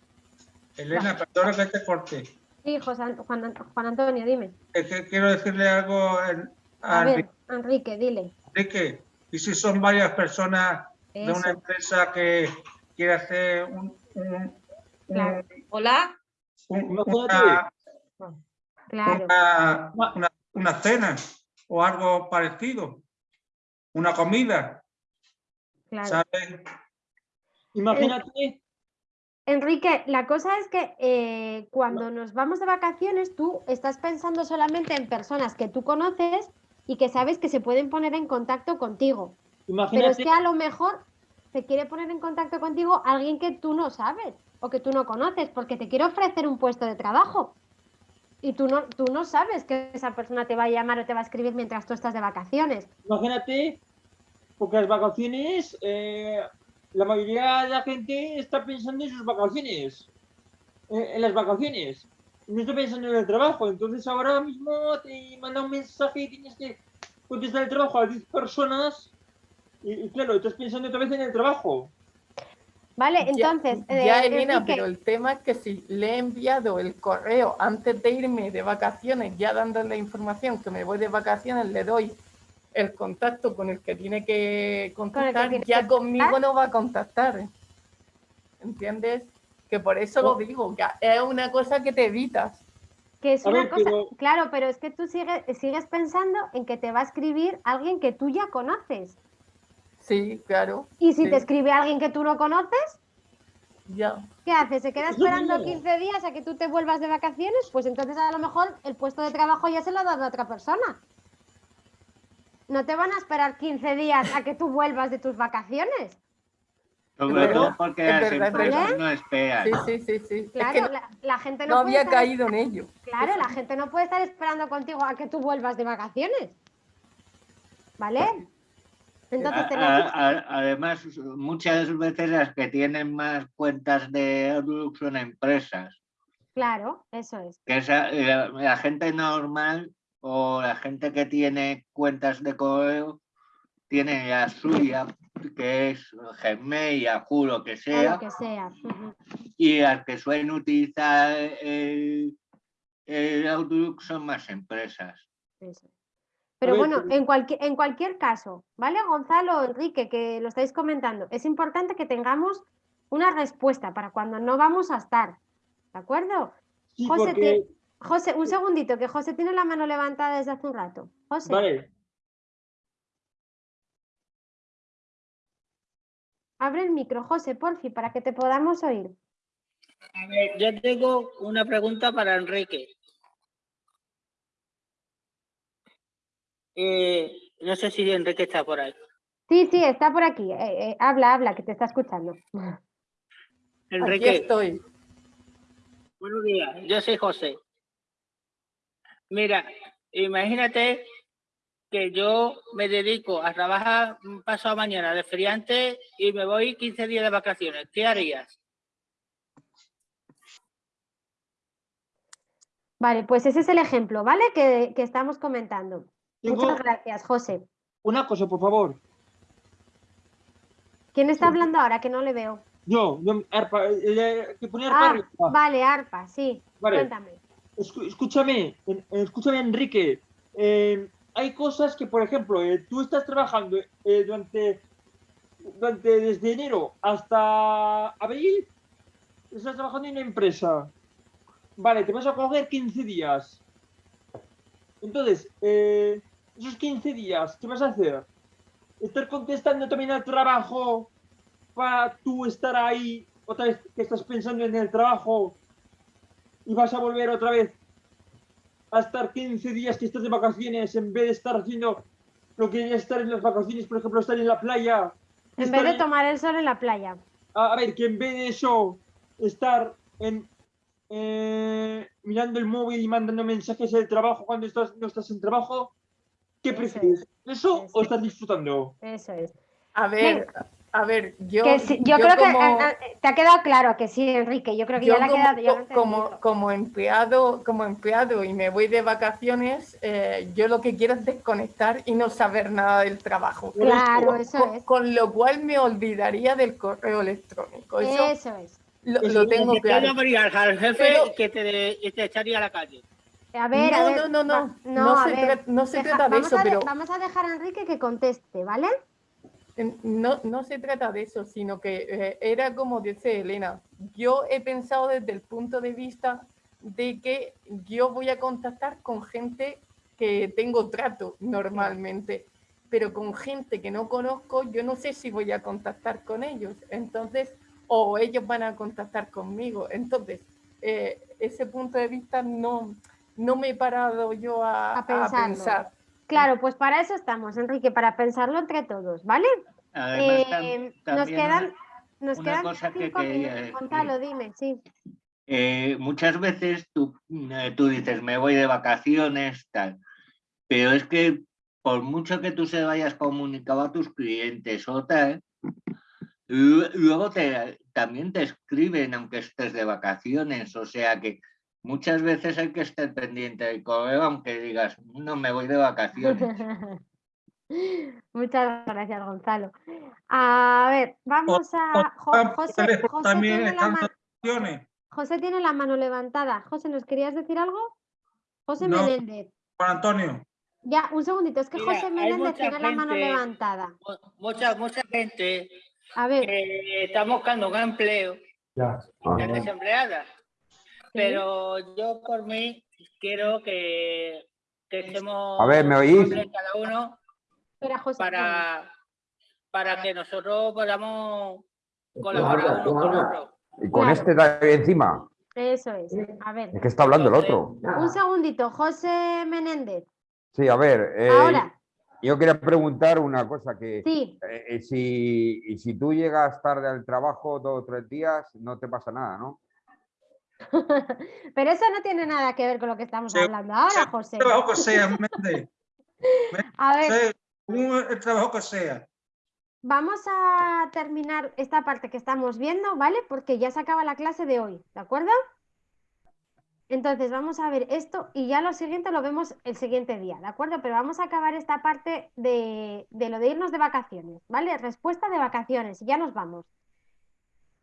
Elena, perdona que te corte. sí, José An- Juan, An- Juan Antonio, dime. Es que quiero decirle algo en- A a ver, Enrique, dile. Enrique. ¿Y si son varias personas de una empresa que quiere hacer un, un- Claro. Hola. un- una, Claro. una, una- una cena o algo parecido? Una comida, Claro. ¿sabes? Imagínate, Enrique, la cosa es que eh, cuando nos vamos de vacaciones, tú estás pensando solamente en personas que tú conoces y que sabes que se pueden poner en contacto contigo. Pero es que a lo mejor se quiere poner en contacto contigo alguien que tú no sabes o que tú no conoces, porque te quiere ofrecer un puesto de trabajo. Y tú no, tú no sabes que esa persona te va a llamar o te va a escribir mientras tú estás de vacaciones. imagínate, porque las vacaciones, eh, la mayoría de la gente está pensando en sus vacaciones, eh, en las vacaciones, no está pensando en el trabajo. Entonces ahora mismo te manda un mensaje y tienes que contestar el trabajo a 10 personas y, y claro, estás pensando otra vez en el trabajo. Vale, Ya- entonces, Ya, eh, Elena, pero el tema es que si le he enviado el correo antes de irme de vacaciones, ya dándole la información que me voy de vacaciones, le doy el contacto con el que tiene que contactar, tiene ya que conmigo no va a contactar. ¿Entiendes? Que por eso lo digo, que es una cosa que te evitas. que es A una ver, cosa, pero- claro, pero es que tú sigues, sigues pensando en que te va a escribir alguien que tú ya conoces. Sí, claro. Y si sí, te escribe alguien que tú no conoces, Ya. ¿qué haces? ¿Se queda esperando mismo. 15 días a que tú te vuelvas de vacaciones? Pues entonces a lo mejor el puesto de trabajo ya se lo ha dado a otra persona. No te van a esperar 15 días a que tú vuelvas de tus vacaciones. Sobre todo porque las empresas verdad. no esperan. Sí, sí, sí, sí. Es Claro, que la, la gente no no, puede había estar- caído en ello. Claro, la gente no puede estar esperando contigo a que tú vuelvas de vacaciones. ¿Vale? Entonces A- tenemos... a- a- además, muchas veces las que tienen más cuentas de Outlook son empresas. Claro, eso es. Que esa- la, la gente normal o la gente que tiene cuentas de correo tiene la suya, que es Gmail, Yahoo, lo que sea, lo que sea. y las que suelen utilizar el, el Outlook son más empresas. Eso. Pero ver, bueno, en cualquier, en cualquier caso, ¿vale, Gonzalo, Enrique, que lo estáis comentando? Es importante que tengamos una respuesta para cuando no vamos a estar. ¿De acuerdo? Sí, José, porque- te- José, un segundito, que José tiene la mano levantada desde hace un rato. José. Vale. Abre el micro, José, porfi, para que te podamos oír. A ver, yo tengo una pregunta para Enrique. Eh, no sé si Enrique está por ahí. Sí, sí, está por aquí. eh, eh, habla, habla, que te está escuchando. <laughs> Enrique. estoy. Buenos días, yo soy José. Mira, imagínate que yo me dedico a trabajar pasado mañana de feriante y me voy 15 días de vacaciones. ¿Qué harías? Vale, pues ese es el ejemplo, ¿vale? Que, que estamos comentando. Tengo- Muchas gracias, José. Una cosa, por favor. ¿Quién está hablando ahora? Que no le veo. Yo, yo, arpa, eh, que ponía arpa Ah, arriba. vale, arpa, sí. Vale. Cuéntame. Escúchame, escúchame, Enrique. eh, hay cosas que, por ejemplo, eh, tú estás trabajando eh, durante, durante desde enero hasta abril, estás trabajando en una empresa. Vale, te vas a coger 15 días. Entonces, eh, esos 15 días, ¿qué vas a hacer? ¿Estar contestando también al trabajo para tú estar ahí otra vez que estás pensando en el trabajo y vas a volver otra vez a estar 15 días que estás de vacaciones en vez de estar haciendo lo que es estar en las vacaciones, por ejemplo, estar en la playa. En vez de tomar el sol en la playa. a, a ver, que en vez de eso, estar en, eh, mirando el móvil y mandando mensajes del trabajo cuando estás, no estás en trabajo, ¿qué prefieres? ¿Eso o estás disfrutando? Eso es. A ver, a ver, yo. Que sí, yo, creo como- que ah, ah, te ha quedado claro que sí, Enrique. Yo creo que yo ya le ha como, quedado. ya como, como empleado, como empleado y me voy de vacaciones, eh, yo lo que quiero es desconectar y no saber nada del trabajo. Claro, Con- eso con, es. con lo cual me olvidaría del correo electrónico. Eso, Eso es. lo, lo tengo Te claro. al jefe Pero- que te, y te echaría a la calle. A ver, a No, ver. no, no, no. No a se ver, tra- no se deja- trata de eso, a de- pero- Vamos a dejar a Enrique que conteste, ¿vale? No, no se trata de eso, sino que eh, era como dice Elena, yo he pensado desde el punto de vista de que yo voy a contactar con gente que tengo trato normalmente, pero con gente que no conozco, yo no sé si voy a contactar con ellos, entonces, o ellos van a contactar conmigo. Entonces, eh, ese punto de vista no, no me he parado yo a, A pensar. Claro, pues para eso estamos, Enrique, para pensarlo entre todos, ¿vale? Además, Eh, nos quedan, nos quedan cosa que quería minutos. decir. Gonzalo, dime, sí. Eh, muchas veces tú, eh, tú dices, me voy de vacaciones, tal, pero es que por mucho que tú se vayas comunicado a tus clientes o tal, lu- luego te, también te escriben aunque estés de vacaciones, o sea que muchas veces hay que estar pendiente del correo aunque digas, no me voy de vacaciones. <laughs> Muchas gracias, Gonzalo. A ver, vamos a. José, José también tiene la están ma- vacaciones. José tiene la mano levantada. José, ¿nos querías decir algo? José No. Menéndez. Juan Antonio. Ya, un segundito, es que Mira, José Menéndez tiene la mano gente- levantada. Mu- Mucha, mucha gente A ver. que está buscando un empleo, Ya. están desempleada. Pero yo por mí quiero que, que estemos A ver, ¿me oís? cada uno Espera, José. para, para que nosotros podamos colaborar unos con otros. Y con Claro. este de encima. Eso es. A ver. Es que está hablando el otro. Un segundito, José Menéndez. Sí, a ver. eh, Ahora. Yo quería preguntar una cosa que Sí. eh, eh, si, y si tú llegas tarde al trabajo dos o tres días, no te pasa nada, ¿no? <laughs> Pero eso no tiene nada que ver con lo que estamos hablando ahora, José. El trabajo que sea. <laughs> A ver, el trabajo que sea. vamos a terminar esta parte que estamos viendo, ¿vale? Porque ya se acaba la clase de hoy, ¿de acuerdo? Entonces vamos a ver esto y ya lo siguiente lo vemos el siguiente día, ¿de acuerdo? Pero vamos a acabar esta parte de, de lo de irnos de vacaciones, ¿vale? Respuesta de vacaciones y ya nos vamos.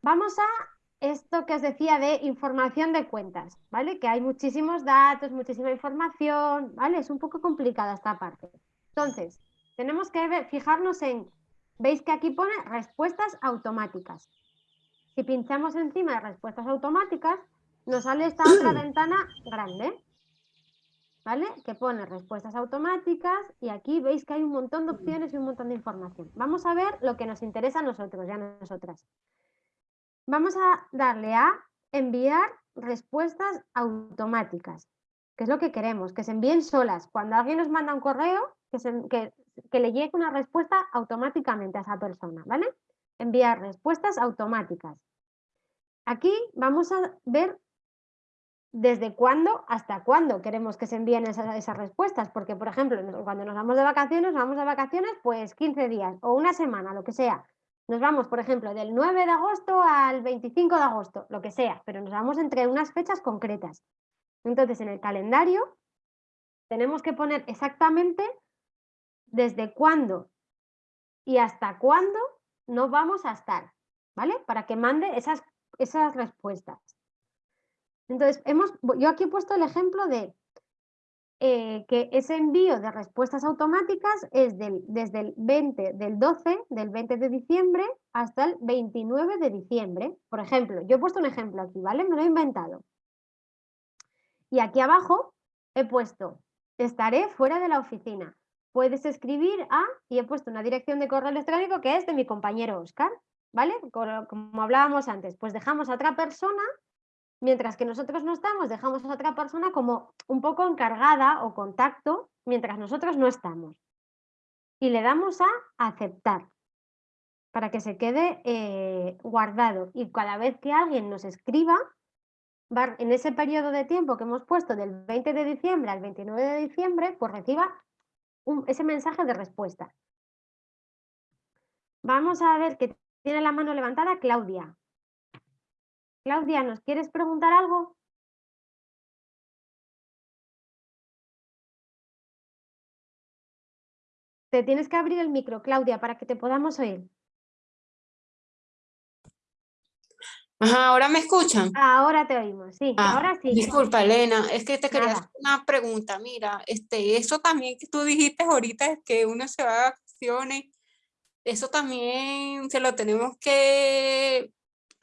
Vamos a esto que os decía de información de cuentas, ¿vale? Que hay muchísimos datos, muchísima información, ¿vale? Es un poco complicada esta parte. Entonces, tenemos que ver- fijarnos en, veis que aquí pone respuestas automáticas. Si pinchamos encima de respuestas automáticas, nos sale esta otra <clears throat> ventana grande. ¿vale? Que pone respuestas automáticas y aquí veis que hay un montón de opciones y un montón de información. Vamos a ver lo que nos interesa a nosotros y a nosotras. Vamos a darle a enviar respuestas automáticas, que es lo que queremos, que se envíen solas. Cuando alguien nos manda un correo, que, le llegue una respuesta automáticamente a esa persona, ¿vale? Enviar respuestas automáticas. Aquí vamos a ver desde cuándo hasta cuándo queremos que se envíen esas, respuestas, porque por ejemplo, cuando nos vamos de vacaciones, vamos de vacaciones pues 15 días o una semana, lo que sea. Nos vamos, por ejemplo, del 9 de agosto al 25 de agosto, lo que sea, pero nos vamos entre unas fechas concretas. Entonces, en el calendario tenemos que poner exactamente desde cuándo y hasta cuándo no vamos a estar, ¿vale? Para que mande esas, esas respuestas. Entonces, hemos, yo aquí he puesto el ejemplo de eh, que ese envío de respuestas automáticas es del, desde el 20 del 12, del 20 de diciembre hasta el 29 de diciembre. Por ejemplo, yo he puesto un ejemplo aquí, ¿vale? Me lo he inventado. Y aquí abajo he puesto, estaré fuera de la oficina. Puedes escribir a, y he puesto una dirección de correo electrónico que es de mi compañero Oscar, ¿vale? Como como hablábamos antes, pues dejamos a otra persona Mientras que nosotros no estamos, dejamos a otra persona como un poco encargada o contacto mientras nosotros no estamos. Y le damos a aceptar para que se quede eh, guardado. Y cada vez que alguien nos escriba, en ese periodo de tiempo que hemos puesto del 20 de diciembre al 29 de diciembre, pues reciba ese mensaje de respuesta. Vamos a ver que tiene la mano levantada Claudia. Claudia, ¿nos quieres preguntar algo? Te tienes que abrir el micro, Claudia, para que te podamos oír. Ajá, ¿ahora me escuchan? Ahora te oímos, sí, Ah, ahora sí. Disculpa, Elena, es que te quería Nada. hacer una pregunta. Mira, este, eso también que tú dijiste ahorita es que uno se va de vacaciones, eso también se lo tenemos que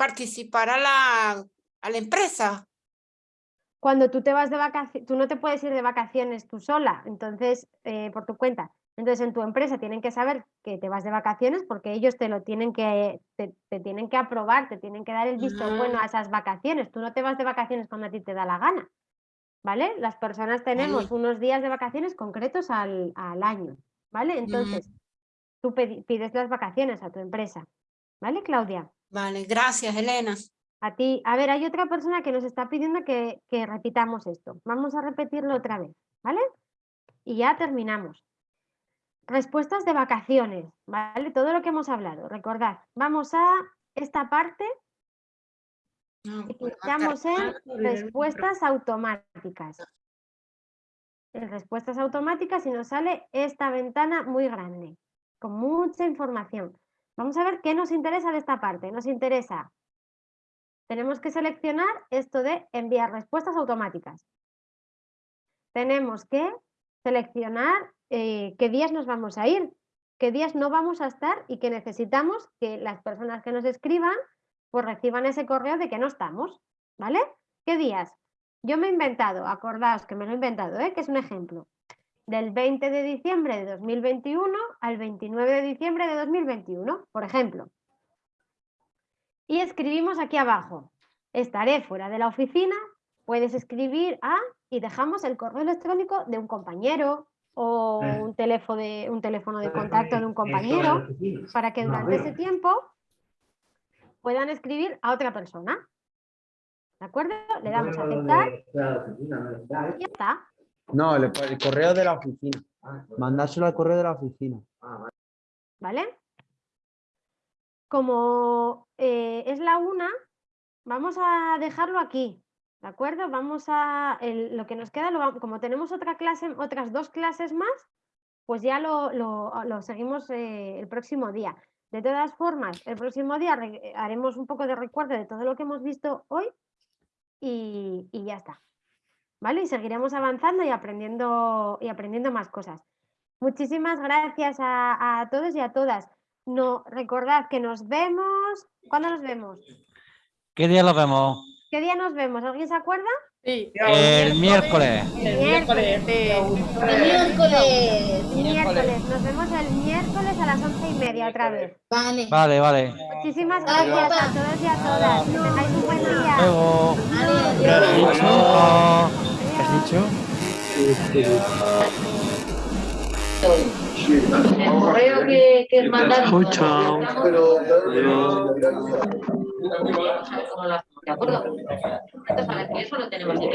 participar a la, a la empresa. Cuando tú te vas de vacaciones, tú no te puedes ir de vacaciones tú sola, entonces, eh, por tu cuenta. Entonces, en tu empresa tienen que saber que te vas de vacaciones porque ellos te lo tienen que, te, te tienen que aprobar, te tienen que dar el visto bueno a esas vacaciones. Tú no te vas de vacaciones cuando a ti te da la gana, ¿vale? Las personas tenemos unos días de vacaciones concretos al, al año, ¿vale? Entonces, tú pides las vacaciones a tu empresa, ¿vale, Claudia? Vale, gracias, Elena. A ti, a ver, hay otra persona que nos está pidiendo que, que repitamos esto. Vamos a repetirlo otra vez, ¿vale? Y ya terminamos. Respuestas de vacaciones, ¿vale? Todo lo que hemos hablado. Recordad, vamos a esta parte y clicamos en respuestas automáticas. En respuestas automáticas y nos sale esta ventana muy grande, con mucha información. Vamos a ver qué nos interesa de esta parte. Nos interesa tenemos que seleccionar esto de enviar respuestas automáticas. Tenemos que seleccionar eh, qué días nos vamos a ir, qué días no vamos a estar y que necesitamos que las personas que nos escriban pues reciban ese correo de que no estamos, ¿vale? ¿Qué días? Yo me he inventado, acordaos que me lo he inventado, ¿eh? que es un ejemplo, del 20 de diciembre de 2021 al 29 de diciembre de 2021, por ejemplo. Y escribimos aquí abajo, estaré fuera de la oficina, puedes escribir a y dejamos el correo electrónico de un compañero o un teléfono de, un teléfono de contacto de un compañero para que durante ese tiempo puedan escribir a otra persona. ¿De acuerdo? Le damos a aceptar y ya está. No, el, correo de la oficina. Mandárselo al correo de la oficina. ¿Vale? Como eh, es la una, vamos a dejarlo aquí, ¿de acuerdo? Vamos a, lo que nos queda, como tenemos otra clase, otras dos clases más, pues ya lo, lo- seguimos eh, el próximo día. De todas formas, el próximo día re- haremos un poco de recuerdo de todo lo que hemos visto hoy y, y ya está. ¿Vale? Y seguiremos avanzando y aprendiendo, y aprendiendo más cosas. Muchísimas gracias a, a todos y a todas. No, recordad que nos vemos. ¿Cuándo nos vemos? ¿Qué día lo vemos? ¿Qué día nos vemos? ¿Alguien se acuerda? Sí, El miércoles. El miércoles. El miércoles. Miércoles. Nos vemos el miércoles a las once y media otra vez. Vale. Vale, vale. Muchísimas gracias a todos y a todas. Que tengáis un buen día. ¿Qué has dicho? ¿Qué has dicho? El correo que, que mandaron. Chao. ¿De acuerdo? Entonces, a ver, que eso lo tenemos que